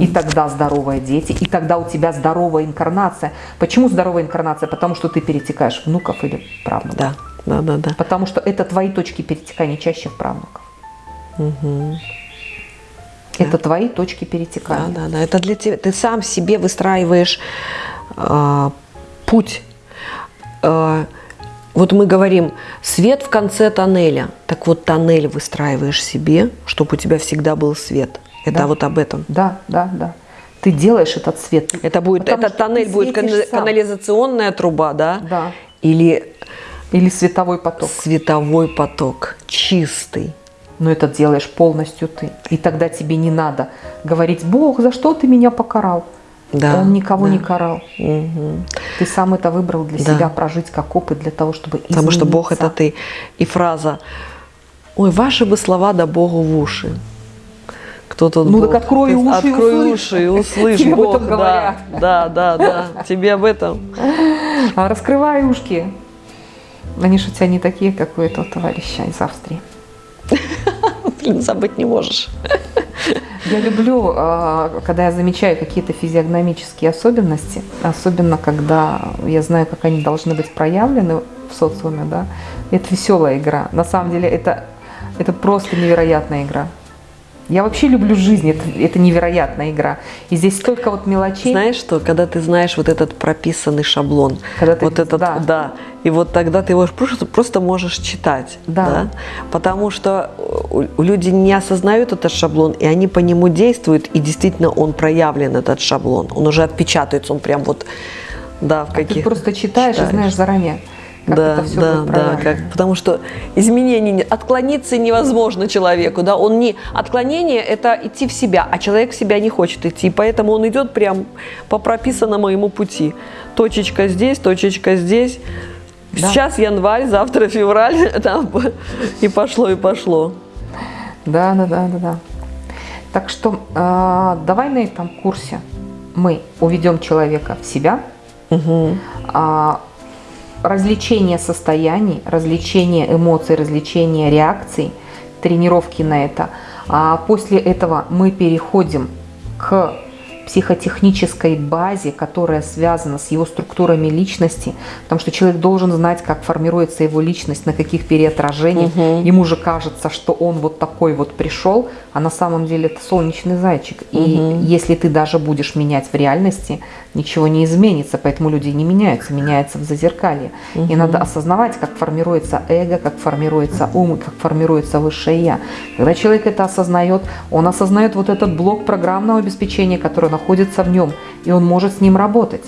B: И тогда здоровые дети, и тогда у тебя здоровая инкарнация. Почему здоровая инкарнация? Потому что ты перетекаешь внуков или правнуков.
A: Да, да, да, да.
B: Потому что это твои точки перетекания чаще в правнуков. Это твои точки
A: Да,
B: перетекания.
A: да, да. Это для тебя. Ты сам себе выстраиваешь а, путь. А, вот мы говорим, свет в конце тоннеля. Так вот, тоннель выстраиваешь себе, чтобы у тебя всегда был свет. Это
B: Да.
A: вот об этом.
B: Да, да, да. Ты делаешь этот свет.
A: Это будет,
B: Потому
A: этот тоннель будет кана-
B: сам.
A: канализационная труба, да?
B: Да.
A: Или
B: Или световой поток.
A: световой поток, чистый.
B: Но это делаешь полностью ты. И тогда тебе не надо говорить, Бог, за что ты меня покарал?
A: Да,
B: Он никого
A: да.
B: не карал.
A: Мгм.
B: Ты сам это выбрал для
A: Да.
B: себя прожить как опыт для того, чтобы
A: Потому что Бог это
B: измениться.
A: ты. И фраза «Ой, ваши бы слова да Богу в уши». Кто тут
B: Ну,
A: Бог?
B: так открой уши и
A: Открой
B: услышь.
A: уши и услышь <laughs>
B: Тебе об
A: Бог.
B: этом
A: да,
B: говорят.
A: да, да, да. Тебе об этом.
B: А раскрывай ушки. Они же у тебя не такие, как у этого товарища из Австрии. <laughs>
A: Блин, забыть не можешь.
B: Я люблю, а, когда я замечаю какие-то физиогномические особенности, особенно когда я знаю, как они должны быть проявлены в социуме, да. Это веселая игра. На самом деле это, это просто невероятная игра. Я вообще люблю жизнь, это, это невероятная игра. И здесь столько вот мелочей.
A: Знаешь что, когда ты знаешь вот этот прописанный шаблон,
B: Когда ты-
A: вот этот,
B: да.
A: да. и вот тогда ты его просто, просто можешь читать,
B: Да.
A: потому что люди не осознают этот шаблон, и они по нему действуют, и действительно он проявлен, этот шаблон, он уже отпечатается, он прям вот, да, в
B: А ты
A: каких
B: просто читаешь, и знаешь заранее, как
A: да,
B: это все
A: да,
B: будет
A: да, как, потому что изменений, не- отклониться невозможно человеку, да, он не, отклонение это идти в себя, а человек в себя не хочет идти, поэтому он идет прям по прописанному ему пути. Точечка здесь, точечка здесь,
B: Да.
A: сейчас январь, завтра февраль, <laughs> там, и пошло, и пошло.
B: Да, да, да, да, да. Так что а, давай на этом курсе мы уведем человека в себя, а, развлечение состояний, развлечение эмоций, развлечение реакций, тренировки на это. А после этого мы переходим к психотехнической базе, которая связана с его структурами личности, потому что человек должен знать, как формируется его личность, на каких переотражениях. Ему же кажется, что он вот такой вот пришел, а на самом деле это солнечный зайчик. И если ты даже будешь менять в реальности, ничего не изменится, поэтому люди не меняются, меняются в зазеркалье. И надо осознавать, как формируется эго, как формируется ум, как формируется высшее я. Когда человек это осознает, он осознает вот этот блок программного обеспечения, который находится в нем, и он может с ним работать.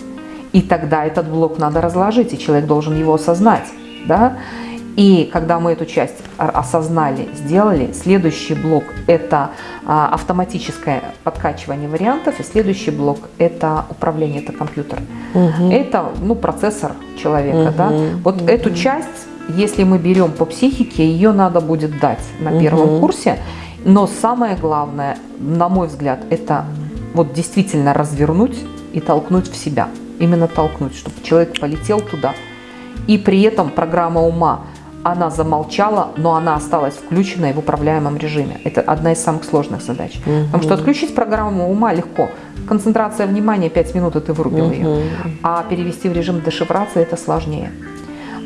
B: И тогда этот блок надо разложить, и человек должен его осознать. Да? И когда мы эту часть осознали, сделали, следующий блок – это а, автоматическое подкачивание вариантов, и следующий блок – это управление, это компьютер. Угу. Это ну, процессор человека. Угу. Да? Вот угу. эту часть, если мы берем по психике, ее надо будет дать на первом угу. курсе. Но самое главное, на мой взгляд, это вот действительно развернуть и толкнуть в себя. Именно толкнуть, чтобы человек полетел туда. И при этом программа ума – она замолчала, но она осталась включенной в управляемом режиме. Это одна из самых сложных задач. Угу. Потому что отключить программу ума легко. Концентрация внимания 5 минут, и ты вырубил угу. ее. А перевести в режим дешифрации это сложнее.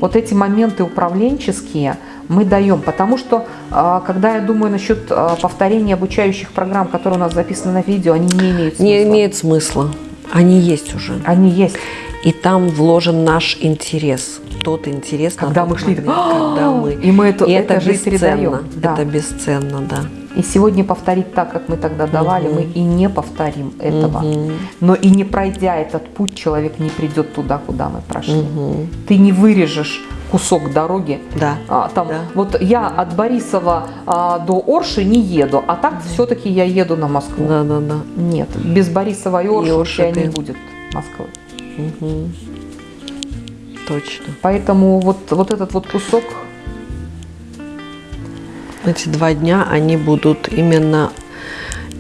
B: Вот эти моменты управленческие мы даем, потому что, а, когда я думаю насчет а, повторения обучающих программ, которые у нас записаны на видео, они не имеют смысла.
A: Не имеют смысла. Они есть уже.
B: Они есть.
A: И там вложен наш интерес тот интерес.
B: Когда мы шли,
A: момент, когда мы.
B: И мы это,
A: и это,
B: это
A: бесценно. Да. Это бесценно, да.
B: И сегодня повторить так, как мы тогда давали, угу. мы и не повторим этого. Угу. Но и не пройдя этот путь, человек не придет туда, куда мы прошли. Угу. Ты не вырежешь кусок дороги.
A: Да.
B: А, там,
A: да.
B: Вот я от Борисова а, до Орши не еду, а так все-таки я еду на Москву.
A: Да, да, да.
B: Нет, без Борисова и Орши, и Орши ты... не будет Москвы.
A: Угу. Точно.
B: Поэтому вот, вот этот вот кусок...
A: Эти два дня, они будут именно,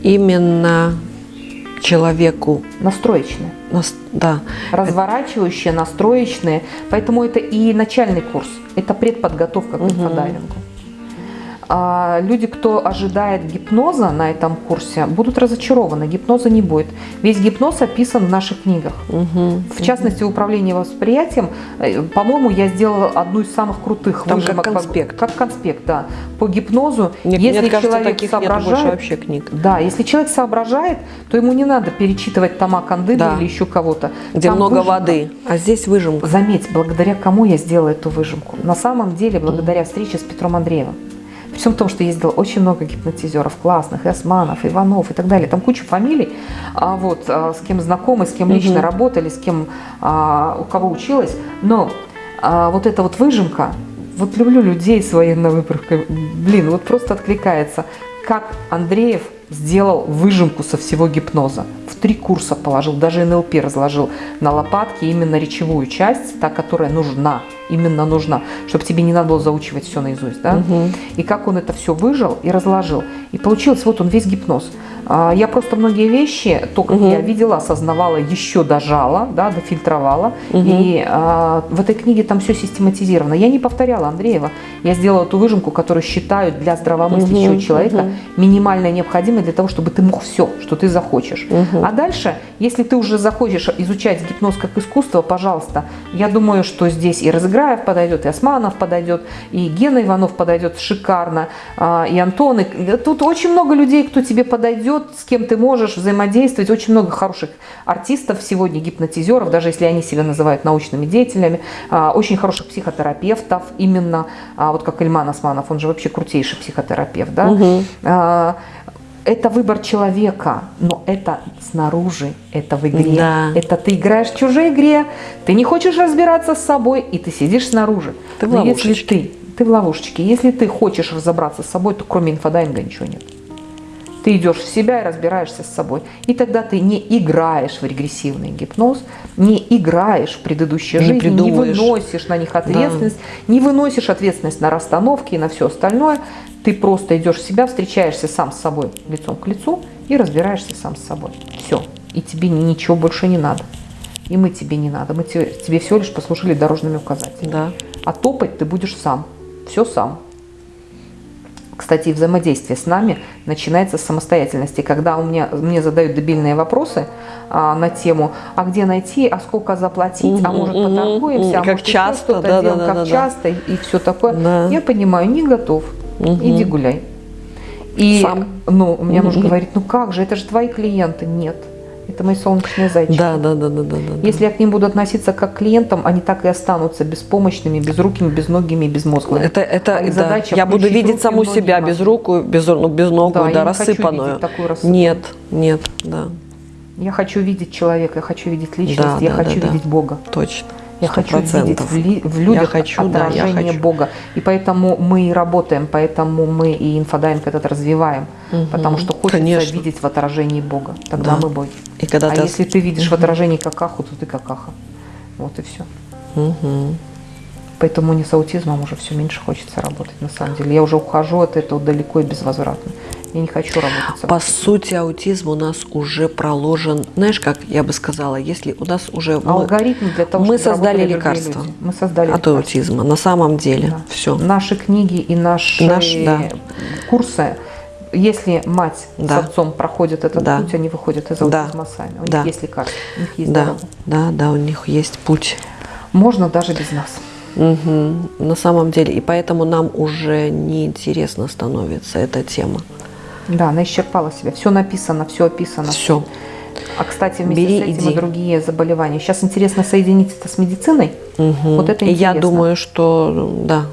A: именно человеку...
B: Настроечные.
A: Нас, да.
B: Разворачивающие, настроечные. Поэтому это и начальный курс. Это предподготовка к инфодайвингу. Угу. А, люди, кто ожидает гипноза на этом курсе, будут разочарованы. Гипноза не будет. Весь гипноз описан в наших книгах. Угу, в частности, угу. управление восприятием, э, по-моему, я сделала одну из самых крутых
A: Там выжимок. Как конспект.
B: Как конспект, да. По гипнозу,
A: мне,
B: если
A: мне кажется,
B: человек
A: таких
B: соображает,
A: нет вообще книг.
B: Да, если человек соображает, то ему не надо перечитывать тома Кандыда да. или еще кого-то.
A: Где Там много выжимка. воды, а здесь выжимка.
B: Заметь, благодаря кому я сделала эту выжимку. На самом деле, благодаря встрече с Петром Андреевым. При всем том, что ездило очень много гипнотизеров классных, и Османов, Иванов и так далее. Там куча фамилий, а, вот, а, с кем знакомы, с кем лично угу. работали, с кем, а, у кого училась. Но а, вот эта вот выжимка, вот люблю людей с военной выправкой, блин, вот просто откликается. Как Андреев сделал выжимку со всего гипноза. В три курса положил, даже НЛП разложил на лопатки именно речевую часть, та, которая нужна, именно нужна, чтобы тебе не надо было заучивать все наизусть. Да? Угу. И как он это все выжил и разложил. И получилось, вот он весь гипноз. А, я просто многие вещи, то, как угу. я видела, осознавала, еще дожала, да, дофильтровала. Угу. И а, в этой книге там все систематизировано. Я не повторяла Андреева. Я сделала ту выжимку, которую считаю для здравомыслящего угу. человека угу. минимально необходимой для того, чтобы ты мог все, что ты захочешь. Угу. А дальше, если ты уже захочешь изучать гипноз как искусство, пожалуйста, я думаю, что здесь и Разыграев подойдет, и Османов подойдет, и Гена Иванов подойдет шикарно, а, и Антон. И... Тут очень много людей, кто тебе подойдет, с кем ты можешь взаимодействовать. Очень много хороших артистов сегодня, гипнотизеров, даже если они себя называют научными деятелями, а, очень хороших психотерапевтов, именно, а, вот как Ильман Османов, он же вообще крутейший психотерапевт, да, угу это выбор человека, но это снаружи, это в игре. Да. Это ты играешь в чужой игре, ты не хочешь разбираться с собой, и ты сидишь снаружи.
A: Ты в но
B: если ты, ты в ловушечке, если ты хочешь разобраться с собой, то кроме инфодайинга ничего нет. Ты идешь в себя и разбираешься с собой. И тогда ты не играешь в регрессивный гипноз, не играешь в предыдущие не жизни, не выносишь на них ответственность, да. не выносишь ответственность на расстановки и на все остальное. Ты просто идешь в себя, встречаешься сам с собой лицом к лицу и разбираешься сам с собой. Все. И тебе ничего больше не надо. И мы тебе не надо. Мы тебе, тебе всего лишь послужили дорожными указателями.
A: Да.
B: А топать ты будешь сам. Все сам. Кстати, взаимодействие с нами начинается с самостоятельности. Когда у меня, мне задают дебильные вопросы а, на тему, а где найти, а сколько заплатить, а может поторгуемся, а
A: как
B: может
A: часто,
B: что-то
A: да,
B: делаем,
A: да,
B: как
A: да,
B: часто, да. и все такое.
A: Да.
B: Я понимаю, не готов, угу. иди гуляй. И
A: Сам.
B: ну, у меня угу. муж говорит, ну как же, это же твои клиенты. Нет. Это мои солнечные зайчики.
A: Да, да, да, да, да, да.
B: Если я к ним буду относиться как к клиентам, они так и останутся беспомощными, безрукими, безногими, безмозглыми.
A: Это, это, да. Я буду видеть саму себя без руку, без, ну, без ногу, да, да рассыпанную.
B: такую рассыпанную.
A: Нет, нет, да.
B: Я хочу видеть человека, я хочу видеть личность,
A: Да,
B: я
A: да,
B: хочу
A: да, да.
B: видеть Бога.
A: Точно.
B: Я хочу видеть в, ли- в людях
A: Я хочу, да, я
B: отражение
A: хочу.
B: Бога. И поэтому мы и работаем, поэтому мы и инфодайвинг этот развиваем. Потому что хочется
A: Конечно.
B: видеть в отражении Бога. Тогда
A: Да.
B: мы боги.
A: И когда
B: а
A: ты...
B: если ты видишь в отражении какаху, то ты какаха. Вот и все.
A: Мгм.
B: Поэтому мне с аутизмом уже все меньше хочется работать, на самом деле. Я уже ухожу от этого далеко и безвозвратно. Я не хочу работать
A: По сути, аутизм у нас уже проложен, знаешь, как я бы сказала, если у нас уже мы-
B: Алгоритм для того,
A: мы
B: чтобы
A: создали лекарство
B: люди. Мы создали
A: от
B: лекарство.
A: аутизма, на самом деле,
B: Да.
A: все.
B: Наши книги и наши
A: Наш, да.
B: курсы, если мать
A: Да.
B: с отцом проходят этот
A: Да.
B: путь, они выходят из
A: Да.
B: аутизма сами. У
A: Да.
B: них есть лекарства, у них есть
A: Да,
B: дорога.
A: да, да, у них есть путь.
B: Можно даже без нас.
A: Мгм. На самом деле, и поэтому нам уже неинтересно становится эта тема.
B: Да, она исчерпала себя. Все написано, все описано.
A: Все.
B: А, кстати, вместе
A: Бери,
B: с этим
A: иди.
B: и другие заболевания. Сейчас интересно соединить это с медициной. Вот это
A: И я
B: интересно.
A: думаю, что да,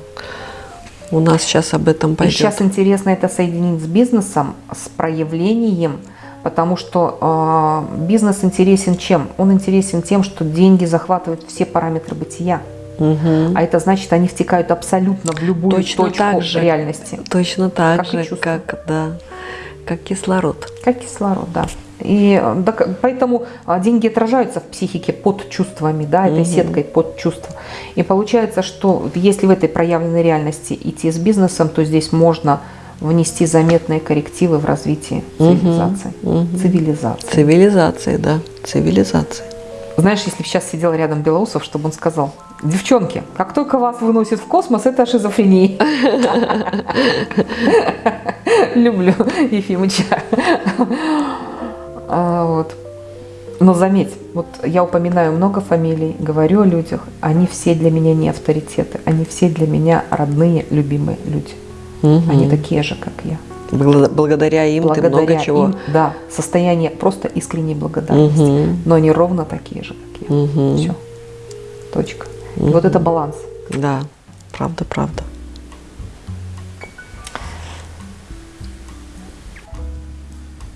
A: у нас сейчас об этом
B: И
A: пойдет.
B: сейчас интересно это соединить с бизнесом, с проявлением, потому что э, бизнес интересен чем? Он интересен тем, что деньги захватывают все параметры бытия.
A: Мгм.
B: А это значит, они втекают абсолютно в любую
A: Точно
B: точку
A: так же.
B: реальности.
A: Точно так
B: Как
A: же, как, да, как кислород.
B: Как кислород, да. И э, да, к- поэтому а, деньги отражаются в психике под чувствами, да, этой
A: Мгм.
B: сеткой под чувства. И получается, что если в этой проявленной реальности идти с бизнесом, то здесь можно внести заметные коррективы в развитии
A: Мгм.
B: цивилизации.
A: Мгм.
B: Цивилизации.
A: Цивилизации, да, цивилизации.
B: Знаешь, если бы сейчас сидел рядом Белоусов, чтобы он сказал, девчонки, как только вас выносит в космос, это шизофрения. Люблю Ефимыча. А, Вот. Но заметь, вот я упоминаю много фамилий, говорю о людях, они все для меня не авторитеты, они все для меня родные, любимые люди. Они такие же, как я.
A: Благо- Благодаря им ты много чего.
B: им, да, состояние просто искренней благодарности.
A: Мгм.
B: Но они ровно такие же, как я.
A: Мгм.
B: Все. Точка. И вот это баланс.
A: Да, правда, правда.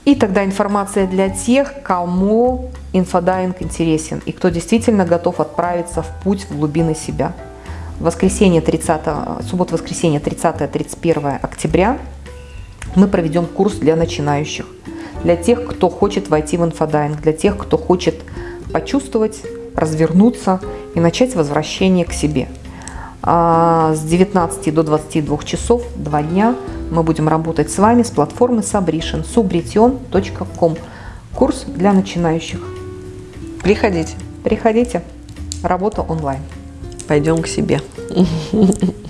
B: И тогда информация для тех, кому инфодайвинг интересен и кто действительно готов отправиться в путь в глубины себя. Воскресенье 30, суббота-воскресенье 30-31 октября мы проведем курс для начинающих, для тех, кто хочет войти в инфодайвинг, для тех, кто хочет почувствовать, развернуться и начать возвращение к себе. А, С 19 до 22 часов, два дня, мы будем работать с вами с платформы Sabrition, subrition.com. Курс для начинающих.
A: Приходите,
B: Приходите, работа онлайн.
A: пойдем к себе. <laughs>